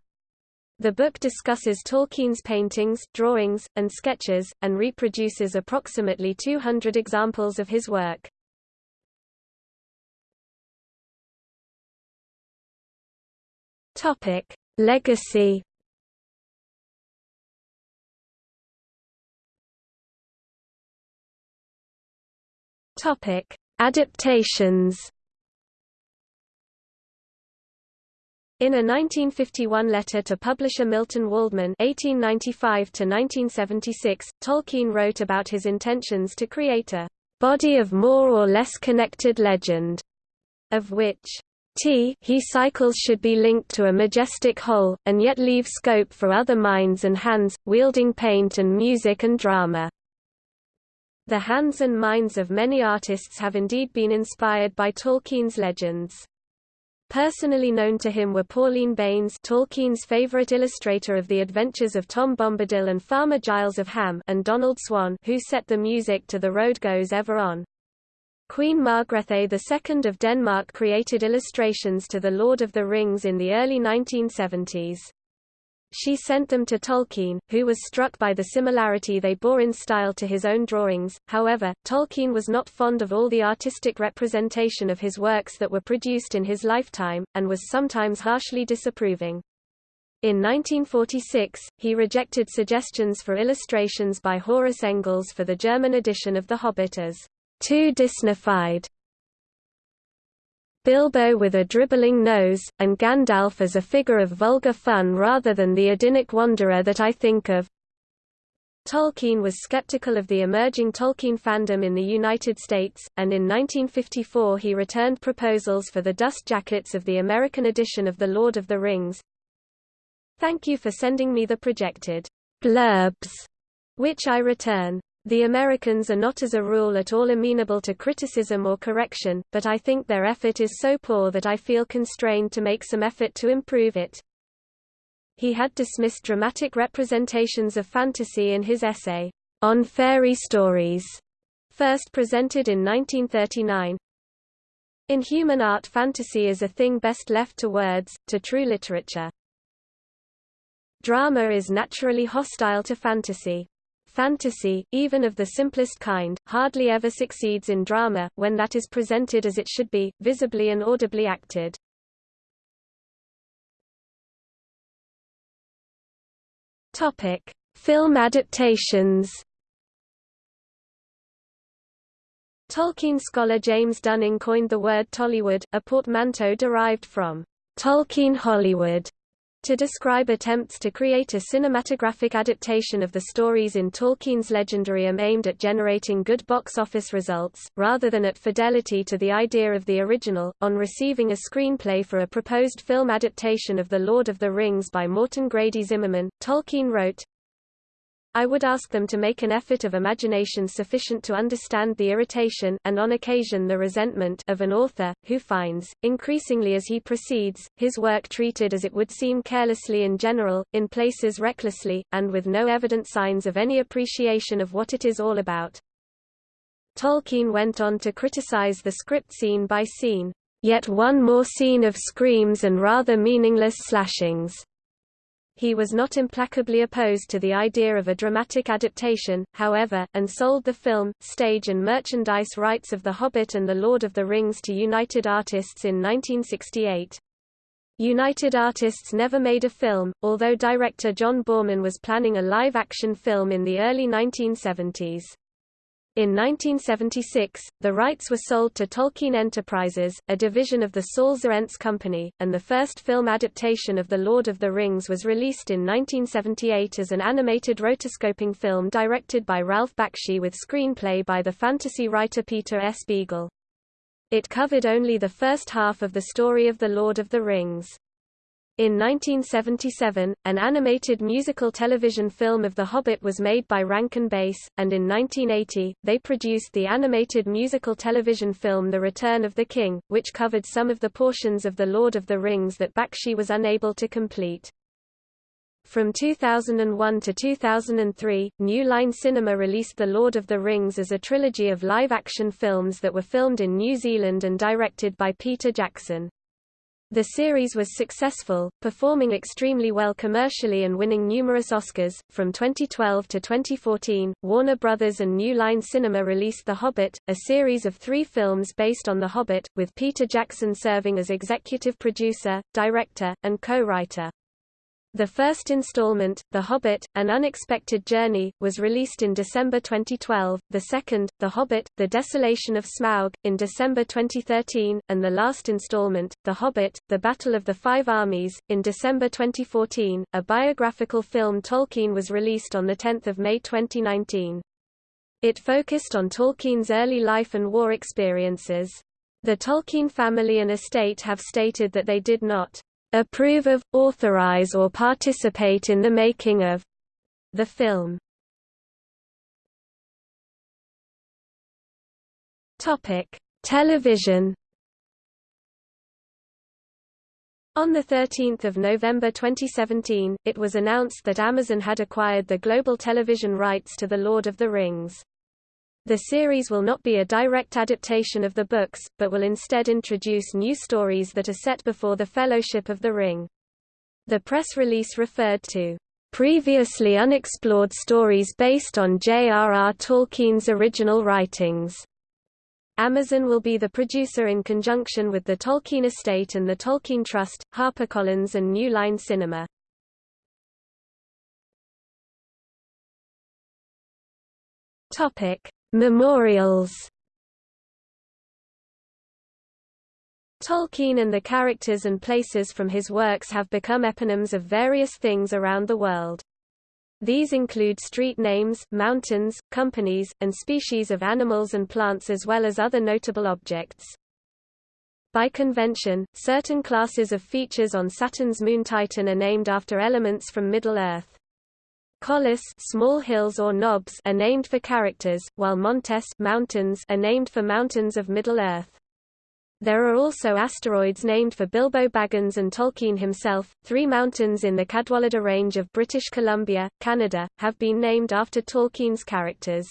The book discusses Tolkien's paintings, drawings, and sketches, and reproduces approximately 200 examples of his work. Topic: Legacy. Topic: Adaptations. In a 1951 letter to publisher Milton Waldman (1895–1976), Tolkien wrote about his intentions to create a body of more or less connected legend, of which T he cycles should be linked to a majestic whole, and yet leave scope for other minds and hands, wielding paint and music and drama. The hands and minds of many artists have indeed been inspired by Tolkien's legends. Personally known to him were Pauline Baynes Tolkien's favorite illustrator of the adventures of Tom Bombadil and Farmer Giles of Ham and Donald Swann who set the music to The Road Goes Ever On. Queen Margrethe II of Denmark created illustrations to The Lord of the Rings in the early 1970s. She sent them to Tolkien, who was struck by the similarity they bore in style to his own drawings. However, Tolkien was not fond of all the artistic representation of his works that were produced in his lifetime, and was sometimes harshly disapproving. In 1946, he rejected suggestions for illustrations by Horus Engels for the German edition of The Hobbit as too Disneyfied. Bilbo with a dribbling nose, and Gandalf as a figure of vulgar fun rather than the Odinic wanderer that I think of. Tolkien was skeptical of the emerging Tolkien fandom in the United States, and in 1954 he returned proposals for the dust jackets of the American edition of The Lord of the Rings. Thank you for sending me the projected blurbs, which I return. The Americans are not as a rule at all amenable to criticism or correction, but I think their effort is so poor that I feel constrained to make some effort to improve it. He had dismissed dramatic representations of fantasy in his essay, On Fairy Stories, first presented in 1939. In human art fantasy is a thing best left to words, to true literature. Drama is naturally hostile to fantasy. Fantasy, even of the simplest kind, hardly ever succeeds in drama, when that is presented as it should be, visibly and audibly acted. Topic: Film adaptations. Tolkien scholar James Dunning coined the word Tollywood, a portmanteau derived from Tolkien Hollywood, to describe attempts to create a cinematographic adaptation of the stories in Tolkien's legendarium aimed at generating good box office results, rather than at fidelity to the idea of the original. On receiving a screenplay for a proposed film adaptation of The Lord of the Rings by Morton Grady Zimmerman, Tolkien wrote, I would ask them to make an effort of imagination sufficient to understand the irritation and on occasion the resentment of an author, who finds, increasingly as he proceeds, his work treated as it would seem carelessly in general, in places recklessly, and with no evident signs of any appreciation of what it is all about. Tolkien went on to criticize the script scene by scene, yet one more scene of screams and rather meaningless slashings. He was not implacably opposed to the idea of a dramatic adaptation, however, and sold the film, stage and merchandise rights of The Hobbit and The Lord of the Rings to United Artists in 1968. United Artists never made a film, although director John Boorman was planning a live-action film in the early 1970s. In 1976, the rights were sold to Tolkien Enterprises, a division of the Saul Zaentz Company, and the first film adaptation of The Lord of the Rings was released in 1978 as an animated rotoscoping film directed by Ralph Bakshi with screenplay by the fantasy writer Peter S. Beagle. It covered only the first half of the story of The Lord of the Rings. In 1977, an animated musical television film of The Hobbit was made by Rankin Bass, and in 1980, they produced the animated musical television film The Return of the King, which covered some of the portions of The Lord of the Rings that Bakshi was unable to complete. From 2001 to 2003, New Line Cinema released The Lord of the Rings as a trilogy of live-action films that were filmed in New Zealand and directed by Peter Jackson. The series was successful, performing extremely well commercially and winning numerous Oscars. From 2012 to 2014, Warner Brothers and New Line Cinema released The Hobbit, a series of three films based on The Hobbit, with Peter Jackson serving as executive producer, director, and co-writer. The first installment, The Hobbit, An Unexpected Journey, was released in December 2012, the second, The Hobbit, The Desolation of Smaug, in December 2013, and the last installment, The Hobbit, The Battle of the Five Armies, in December 2014. A biographical film Tolkien was released on 10 May 2019. It focused on Tolkien's early life and war experiences. The Tolkien family and estate have stated that they did not approve of, authorize or participate in the making of the film. Topic: Television. On 13 November 2017, it was announced that Amazon had acquired the global television rights to The Lord of the Rings. The series will not be a direct adaptation of the books, but will instead introduce new stories that are set before the Fellowship of the Ring. The press release referred to previously unexplored stories based on J.R.R. Tolkien's original writings. Amazon will be the producer in conjunction with the Tolkien Estate and the Tolkien Trust, HarperCollins and New Line Cinema. Topic: Memorials Tolkien and the characters and places from his works have become eponyms of various things around the world. These include street names, mountains, companies, and species of animals and plants as well as other notable objects. By convention, certain classes of features on Saturn's moon Titan are named after elements from Middle-earth. Collis small hills or knobs are named for characters, while Montes mountains are named for mountains of Middle-earth. There are also asteroids named for Bilbo Baggins and Tolkien himself. Three mountains in the Cadwallader Range of British Columbia, Canada, have been named after Tolkien's characters.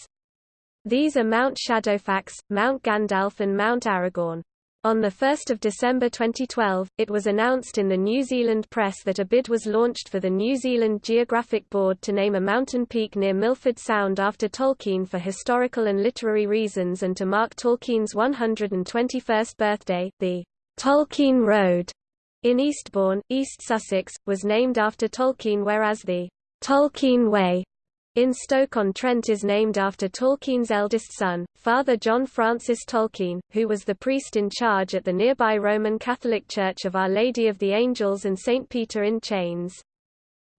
These are Mount Shadowfax, Mount Gandalf and Mount Aragorn. On 1 December 2012, it was announced in the New Zealand press that a bid was launched for the New Zealand Geographic Board to name a mountain peak near Milford Sound after Tolkien for historical and literary reasons and to mark Tolkien's 121st birthday. The Tolkien Road in Eastbourne, East Sussex, was named after Tolkien whereas the Tolkien Way in Stoke-on-Trent is named after Tolkien's eldest son, Father John Francis Tolkien, who was the priest in charge at the nearby Roman Catholic Church of Our Lady of the Angels and St. Peter in Chains.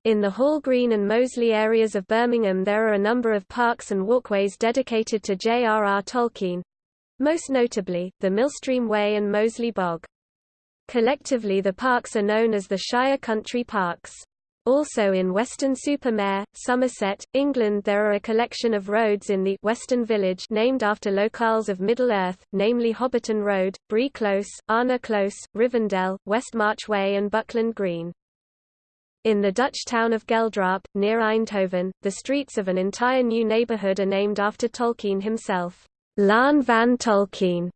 In the Hall Green and Moseley areas of Birmingham there are a number of parks and walkways dedicated to J.R.R. Tolkien, most notably, the Millstream Way and Moseley Bog. Collectively the parks are known as the Shire Country Parks. Also in Weston-super-Mare, Somerset, England there are a collection of roads in the Western Village named after locales of Middle-earth, namely Hobbiton Road, Bree Close, Arnor Close, Rivendell, West March Way and Buckland Green. In the Dutch town of Geldrop, near Eindhoven, the streets of an entire new neighborhood are named after Tolkien himself, Laan van Tolkien,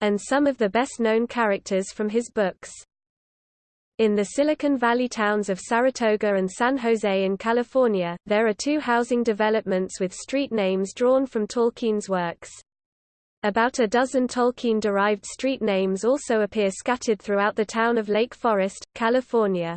and some of the best-known characters from his books. In the Silicon Valley towns of Saratoga and San Jose in California, there are two housing developments with street names drawn from Tolkien's works. About a dozen Tolkien-derived street names also appear scattered throughout the town of Lake Forest, California.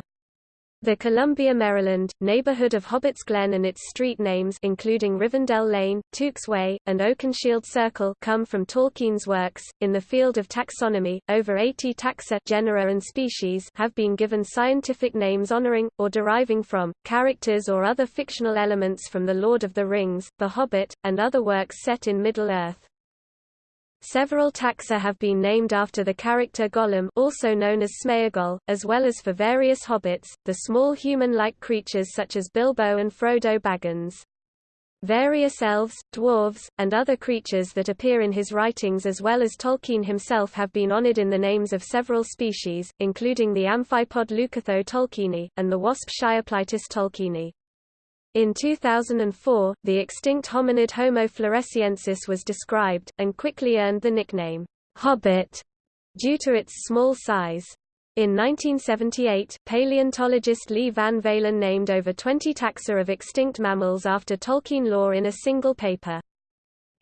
The Columbia, Maryland, neighborhood of Hobbit's Glen and its street names including Rivendell Lane, Tooks Way, and Oakenshield Circle come from Tolkien's works. In the field of taxonomy, over 80 taxa genera and species have been given scientific names honoring, or deriving from, characters or other fictional elements from The Lord of the Rings, The Hobbit, and other works set in Middle-earth. Several taxa have been named after the character Gollum also known as Smeagol, as well as for various hobbits, the small human-like creatures such as Bilbo and Frodo Baggins. Various elves, dwarves, and other creatures that appear in his writings as well as Tolkien himself have been honored in the names of several species, including the amphipod Leucothoe tolkieni, and the wasp Shireplitis tolkieni. In 2004, the extinct hominid Homo floresiensis was described, and quickly earned the nickname, Hobbit, due to its small size. In 1978, paleontologist Lee Van Valen named over 20 taxa of extinct mammals after Tolkien lore in a single paper.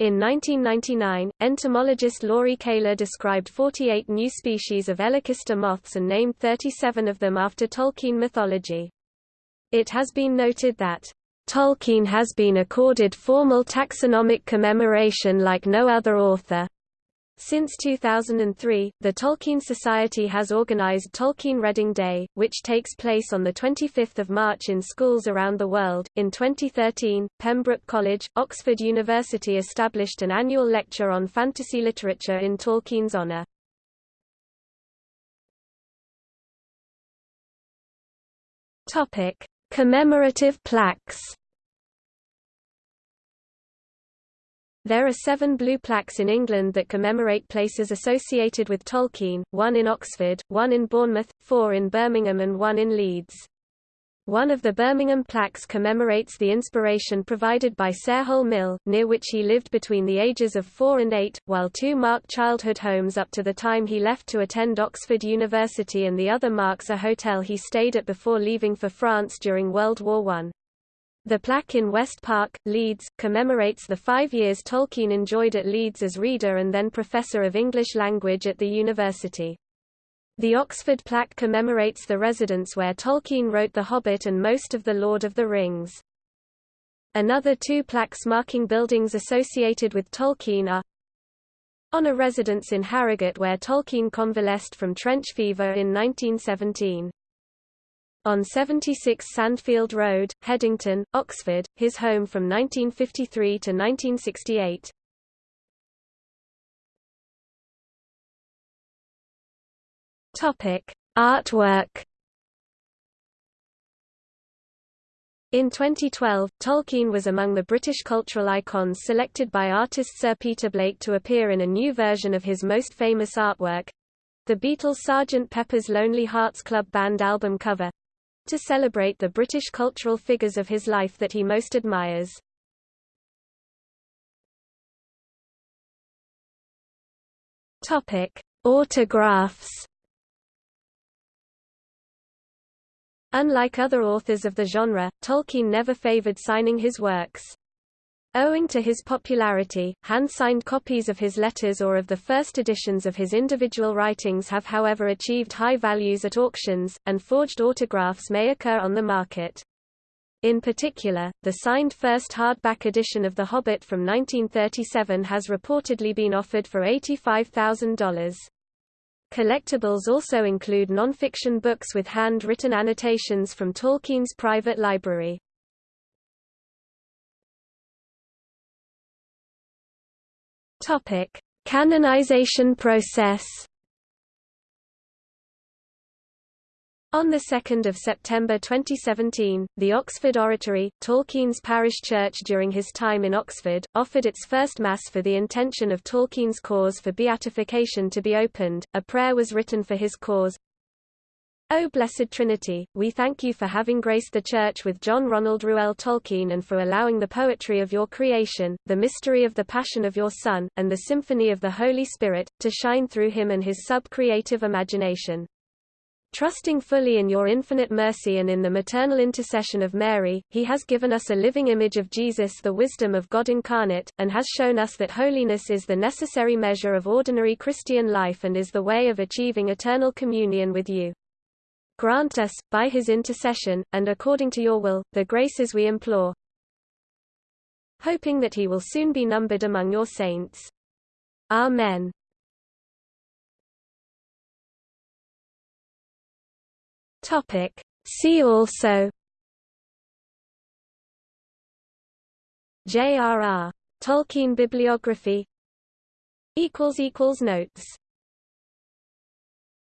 In 1999, entomologist Lauri Kaila described 48 new species of Elachista moths and named 37 of them after Tolkien mythology. It has been noted that Tolkien has been accorded formal taxonomic commemoration like no other author. Since 2003, the Tolkien Society has organized Tolkien Reading Day, which takes place on 25 March in schools around the world. In 2013, Pembroke College, Oxford University established an annual lecture on fantasy literature in Tolkien's honor. Topic: Commemorative plaques There are seven blue plaques in England that commemorate places associated with Tolkien, one in Oxford, one in Bournemouth, four in Birmingham and one in Leeds. One of the Birmingham plaques commemorates the inspiration provided by Sarehole Mill, near which he lived between the ages of four and eight, while two mark childhood homes up to the time he left to attend Oxford University and the other marks a hotel he stayed at before leaving for France during World War I. The plaque in West Park, Leeds, commemorates the five years Tolkien enjoyed at Leeds as reader and then professor of English language at the university. The Oxford plaque commemorates the residence where Tolkien wrote The Hobbit and most of The Lord of the Rings. Another two plaques marking buildings associated with Tolkien are on a residence in Harrogate where Tolkien convalesced from trench fever in 1917. On 76 Sandfield Road, Headington, Oxford, his home from 1953 to 1968. Topic: Artwork. In 2012, Tolkien was among the British cultural icons selected by artist Sir Peter Blake to appear in a new version of his most famous artwork—the Beatles' Sgt. Pepper's Lonely Hearts Club Band album cover—to celebrate the British cultural figures of his life that he most admires. Autographs Unlike other authors of the genre, Tolkien never favored signing his works. Owing to his popularity, hand-signed copies of his letters or of the first editions of his individual writings have however achieved high values at auctions, and forged autographs may occur on the market. In particular, the signed first hardback edition of The Hobbit from 1937 has reportedly been offered for $85,000. Collectibles also include non-fiction books with hand-written annotations from Tolkien's private library. Topic: Canonization process. On 2 September 2017, the Oxford Oratory, Tolkien's parish church during his time in Oxford, offered its first Mass for the intention of Tolkien's cause for beatification to be opened. A prayer was written for his cause. O Blessed Trinity, we thank you for having graced the Church with John Ronald Reuel Tolkien and for allowing the poetry of your creation, the mystery of the passion of your Son, and the symphony of the Holy Spirit, to shine through him and his sub-creative imagination. Trusting fully in your infinite mercy and in the maternal intercession of Mary, he has given us a living image of Jesus the wisdom of God incarnate, and has shown us that holiness is the necessary measure of ordinary Christian life and is the way of achieving eternal communion with you. Grant us, by his intercession, and according to your will, the graces we implore, hoping that he will soon be numbered among your saints. Amen. Topic. See also J.R.R. Tolkien bibliography Notes